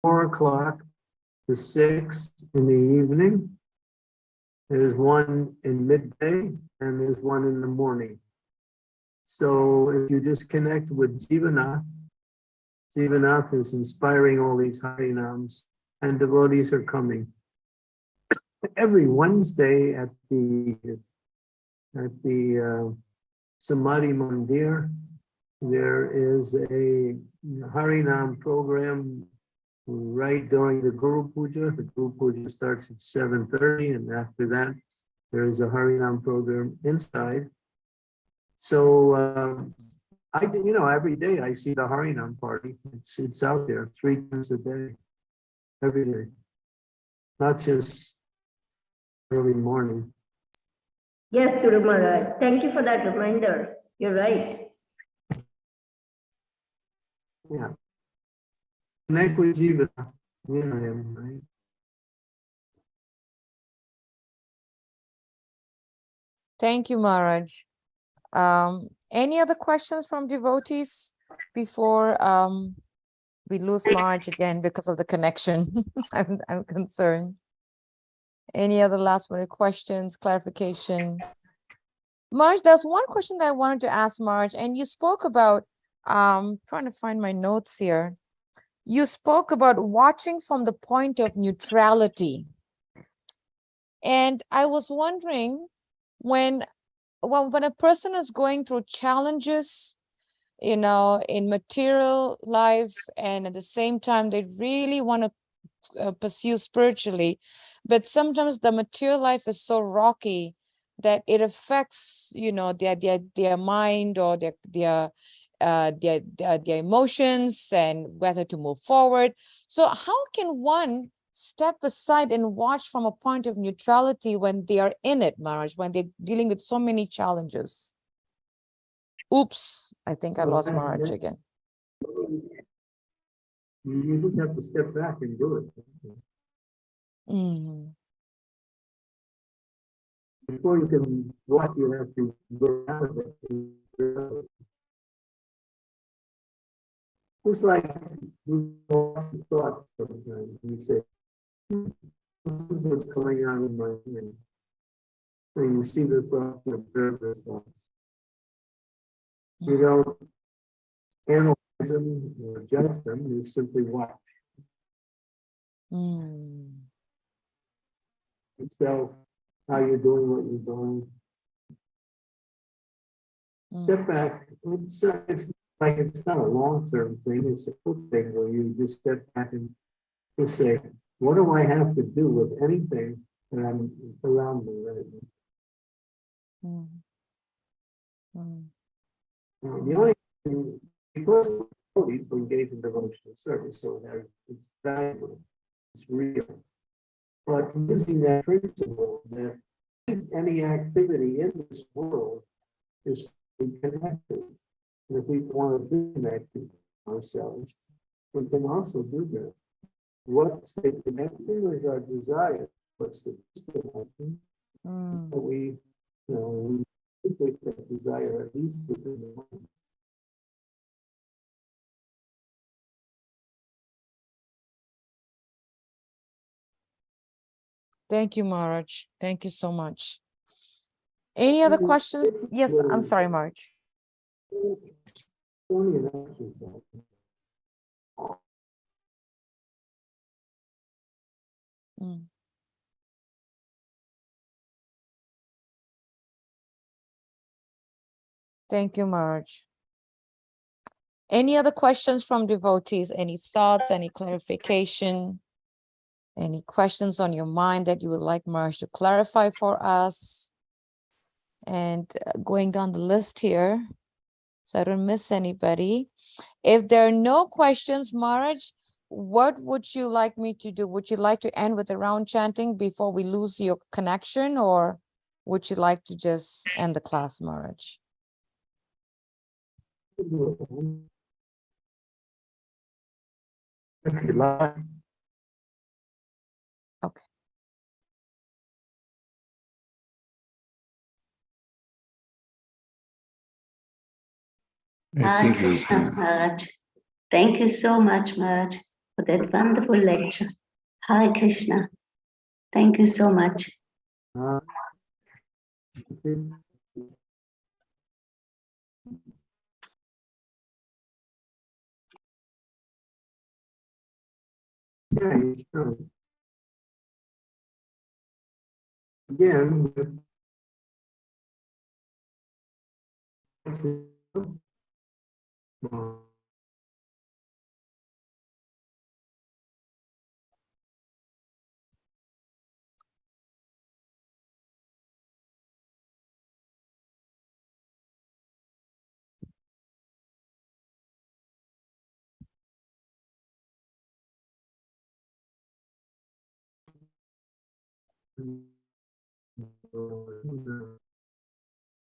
four o'clock to six in the evening. There's one in midday and there's one in the morning. So if you just connect with Jivanath, Jivanath is inspiring all these Harinams and devotees are coming every Wednesday at the, at the uh, Samadhi Mandir, there is a Harinam program right during the Guru Puja. The Guru Puja starts at seven thirty, and after that, there is a Harinam program inside. So, um, I, you know, every day I see the Harinam party. It's, it's out there three times a day, every day. Not just early morning. Yes, Guru Maharaj. Thank you for that reminder. You're right. Yeah. Connect with Jiva. You know him, right? Thank you, Maharaj. Um, any other questions from devotees before um we lose Maharaj again because of the connection? I'm I'm concerned. Any other last minute questions, clarification? Maharaj, there's one question that I wanted to ask Maharaj, and you spoke about, um, trying to find my notes here. You spoke about watching from the point of neutrality. And I was wondering, when, well, when a person is going through challenges, you know, in material life, and at the same time, they really want to uh, pursue spiritually, but sometimes the material life is so rocky that it affects you know their their their mind or their their uh their, their their emotions and whether to move forward. So how can one step aside and watch from a point of neutrality when they are in it Maharaj when they're dealing with so many challenges? Oops i think i lost Maharaj again. You you just have to step back and do it. Mm, Before you can watch, you have to go out of it. Just like you watch thoughts sometimes, you say, "Hmm, this is what's going on in my mind. And you see the thoughts and observe the thoughts. You don't analyze them or judge them, you simply watch mm, yourself, how you're doing what you're doing. mm, step back, it's, it's like, it's not a long-term thing, it's a quick thing where you just step back and just say, what do I have to do with anything that I'm around me right now? Mm. Mm. The only, thing- because we engage in devotional service, so it it's valuable, it's real. But using that principle that any activity in this world is connected. And if we want to disconnect ourselves, we can also do that. What's the connection is our desire, what's the disconnection? Mm. that we, you know, we take that desire at least within the mind. Thank you, Maharaj. Thank you so much. Any other questions? Yes, I'm sorry, Maharaj. Only. Mm. Thank you, Maharaj. Any other questions from devotees? Any thoughts, any clarification? Any questions on your mind that you would like Maharaj to clarify for us? And uh, going down the list here, so I don't miss anybody. If there are no questions, Maharaj, what would you like me to do? Would you like to end with a round chanting before we lose your connection or would you like to just end the class, Maharaj? If you like. I Hare think you Krishna. Maharaj. Thank you so much, Maharaj, for that wonderful lecture. Hare Krishna. Thank you so much. uh, Yeah, you can. Again. with-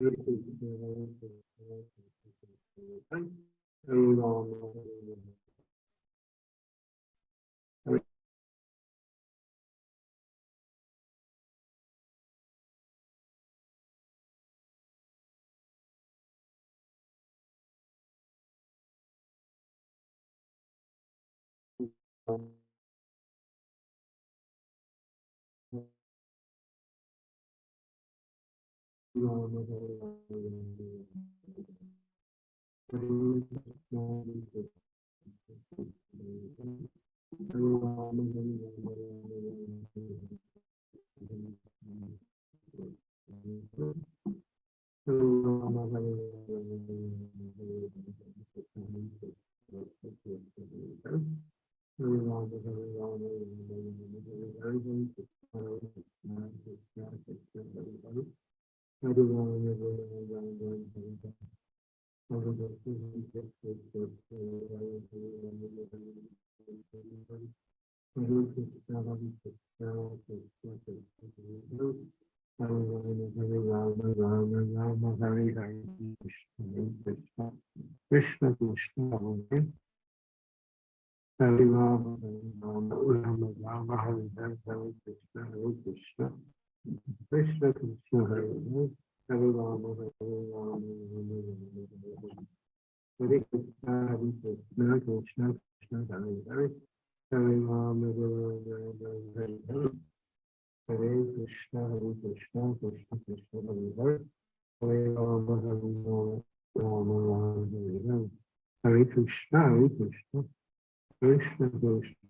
Hare Krishna, Hare Krishna, Krishna Krishna, Hare Rama, Hare Rama. Rama, Hare Rama, Rama Rama. Hare Krishna, Hare Krishna, Hare Rama, Hare Rama, Rama Rama. Hare Krishna, Hare Krishna, Hare Krishna, Krishna, Krishna,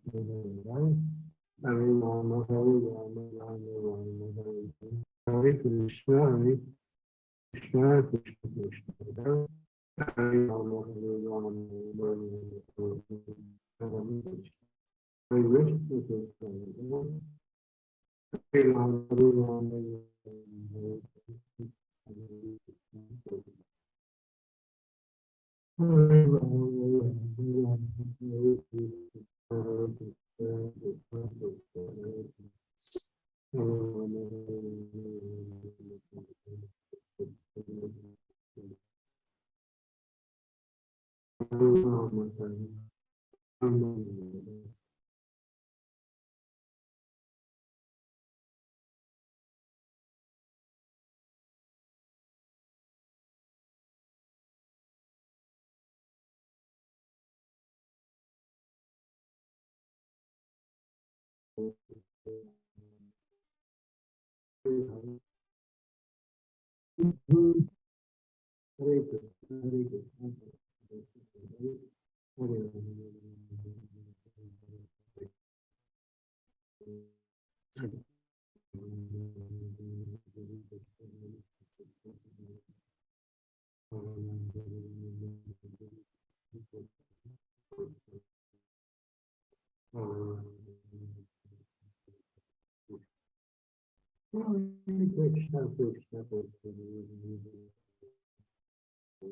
very good, very good. I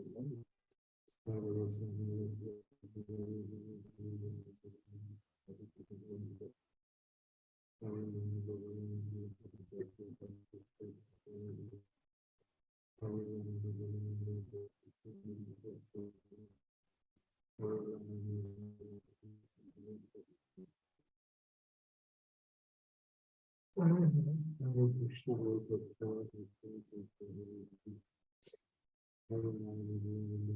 I'm going to be able to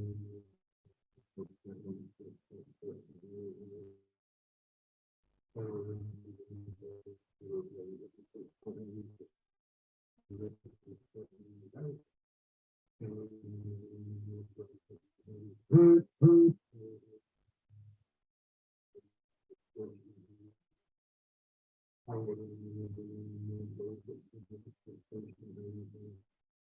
do this.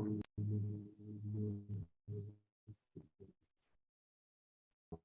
Um,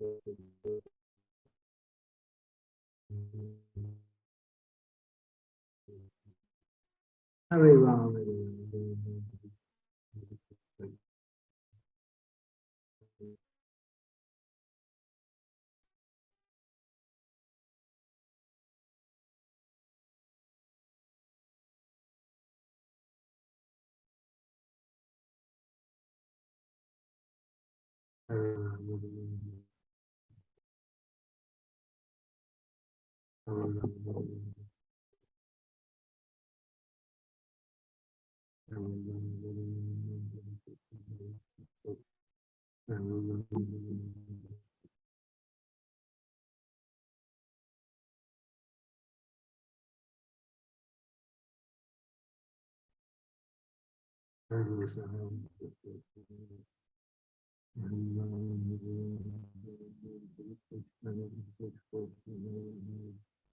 Very well. I was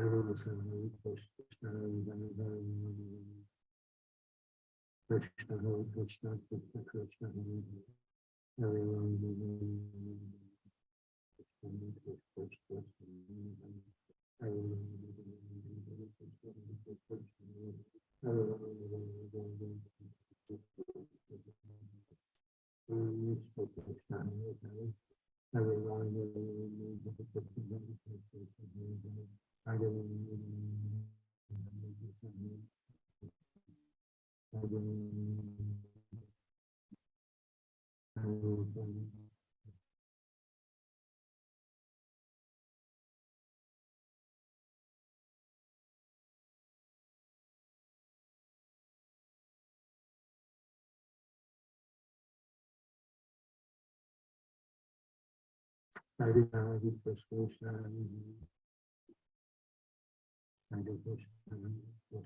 Krishna Hare Krishna Krishna Krishna Hare Hare Hare Hare Hare Hare Hare I did not give persuasion kind of what, um, what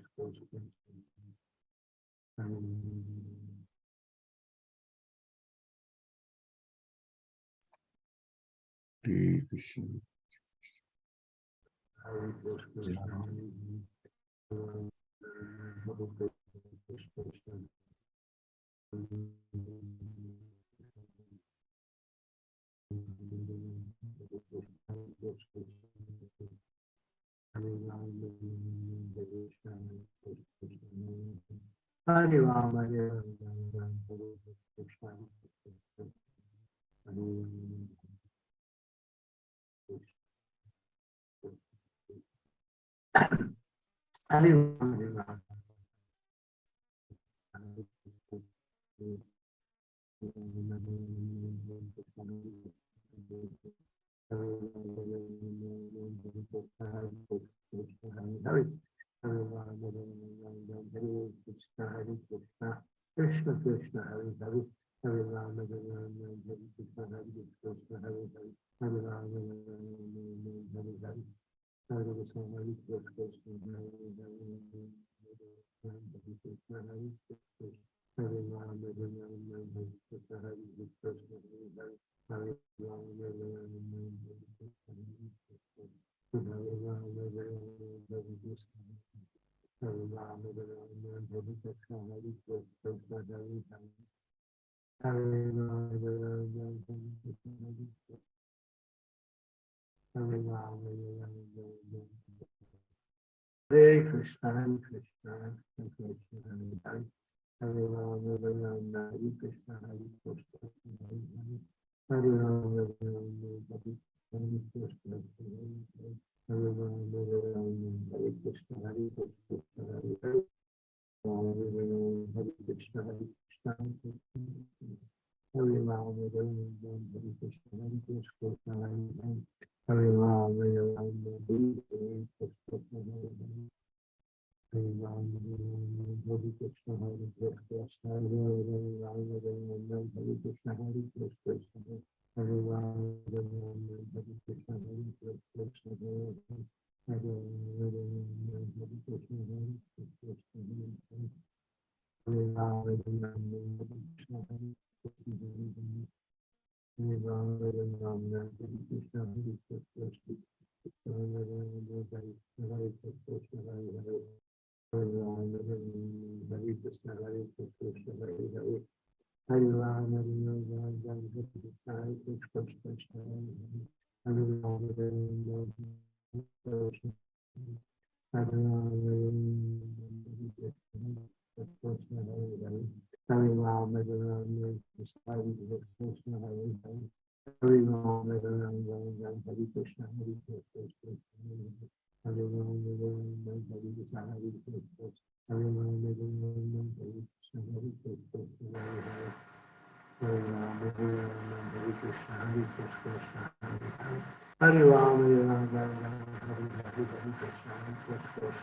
Hare Rama Hare Rama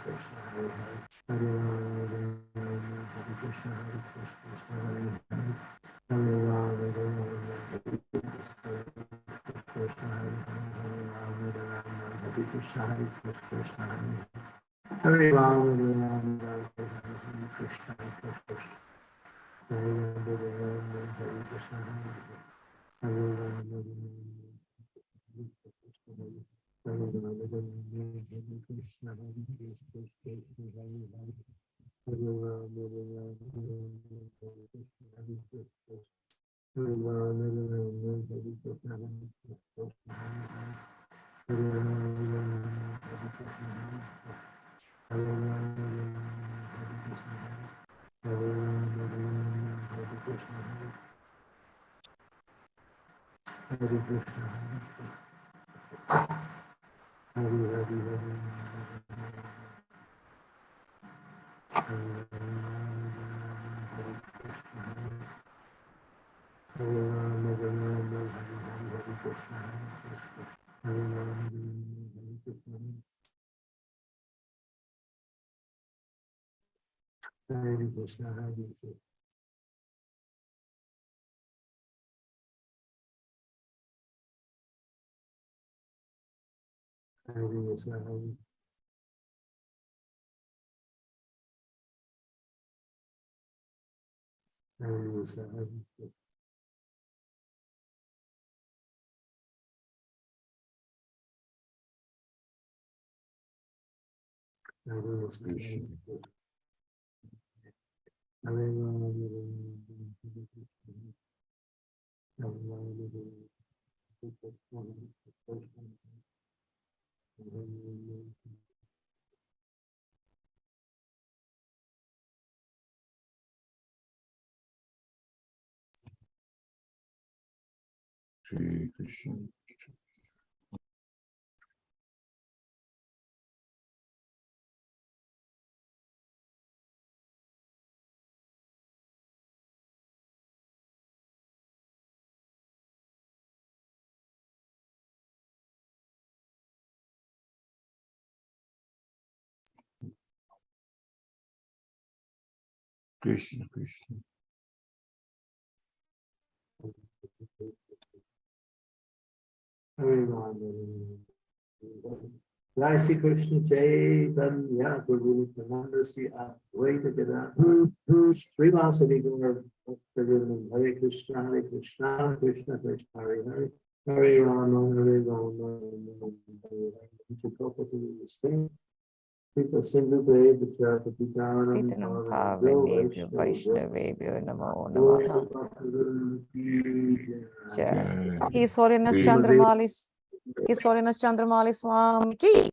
Krishna, Hare Hare. Hare Rama, Hare Rama, Hare Krishna, Hare Krishna, Krishna Hare Hare. Hare Rama, Hare Rama, Hare Krishna, Krishna Hare Hare. Hare Rama, Hare Rama, Hare Krishna, Hare Krishna, Krishna Hare Hare. Hare Rama, Hare Rama, Hare Hare Krishna, Hare Krishna. Hare Rama, Hare Rama, Hare Krishna, Hare Hare. Hare Rama, Hare Rama. Mm-hmm. درسناها هذه الأسبوع هذه هذه. هذه Thank you. Krishna. Krishna, Krishna. Hare Hare Jai Shri Krishna Chaitanya Nityananda Sri Advaita Hare Krishna Hare Krishna Krishna Krishna Hare Hare Hare Rama Hare Rama Rama Rama. Hare Hare Chikopati Spain People Sindhu Dev Vichara Pitanam Pitanam Pavanebhyo Vaishnavebhyo Namo Namaha. Jai. Jai. His Holiness Jai. Chandramaulis, His Holiness Chandramaulis Swami ki.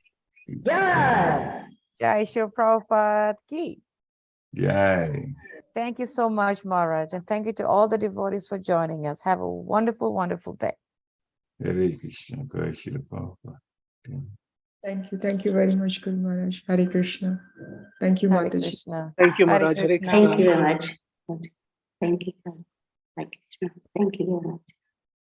Jai Shri Prabhupada ki. Jai. Thank you so much, Maharaj, and thank you to all the devotees for joining us. Have a wonderful, wonderful day. Hare Krishna, Jai Shri Prabhupada. Thank you. Thank you very much, Guru Maharaj. Hare Krishna. Thank you, Hare Mataji. Krishna. Thank you, Maharaj. Hare Krishna. Thank you very much. Thank you. Hare Krishna. Thank you very much.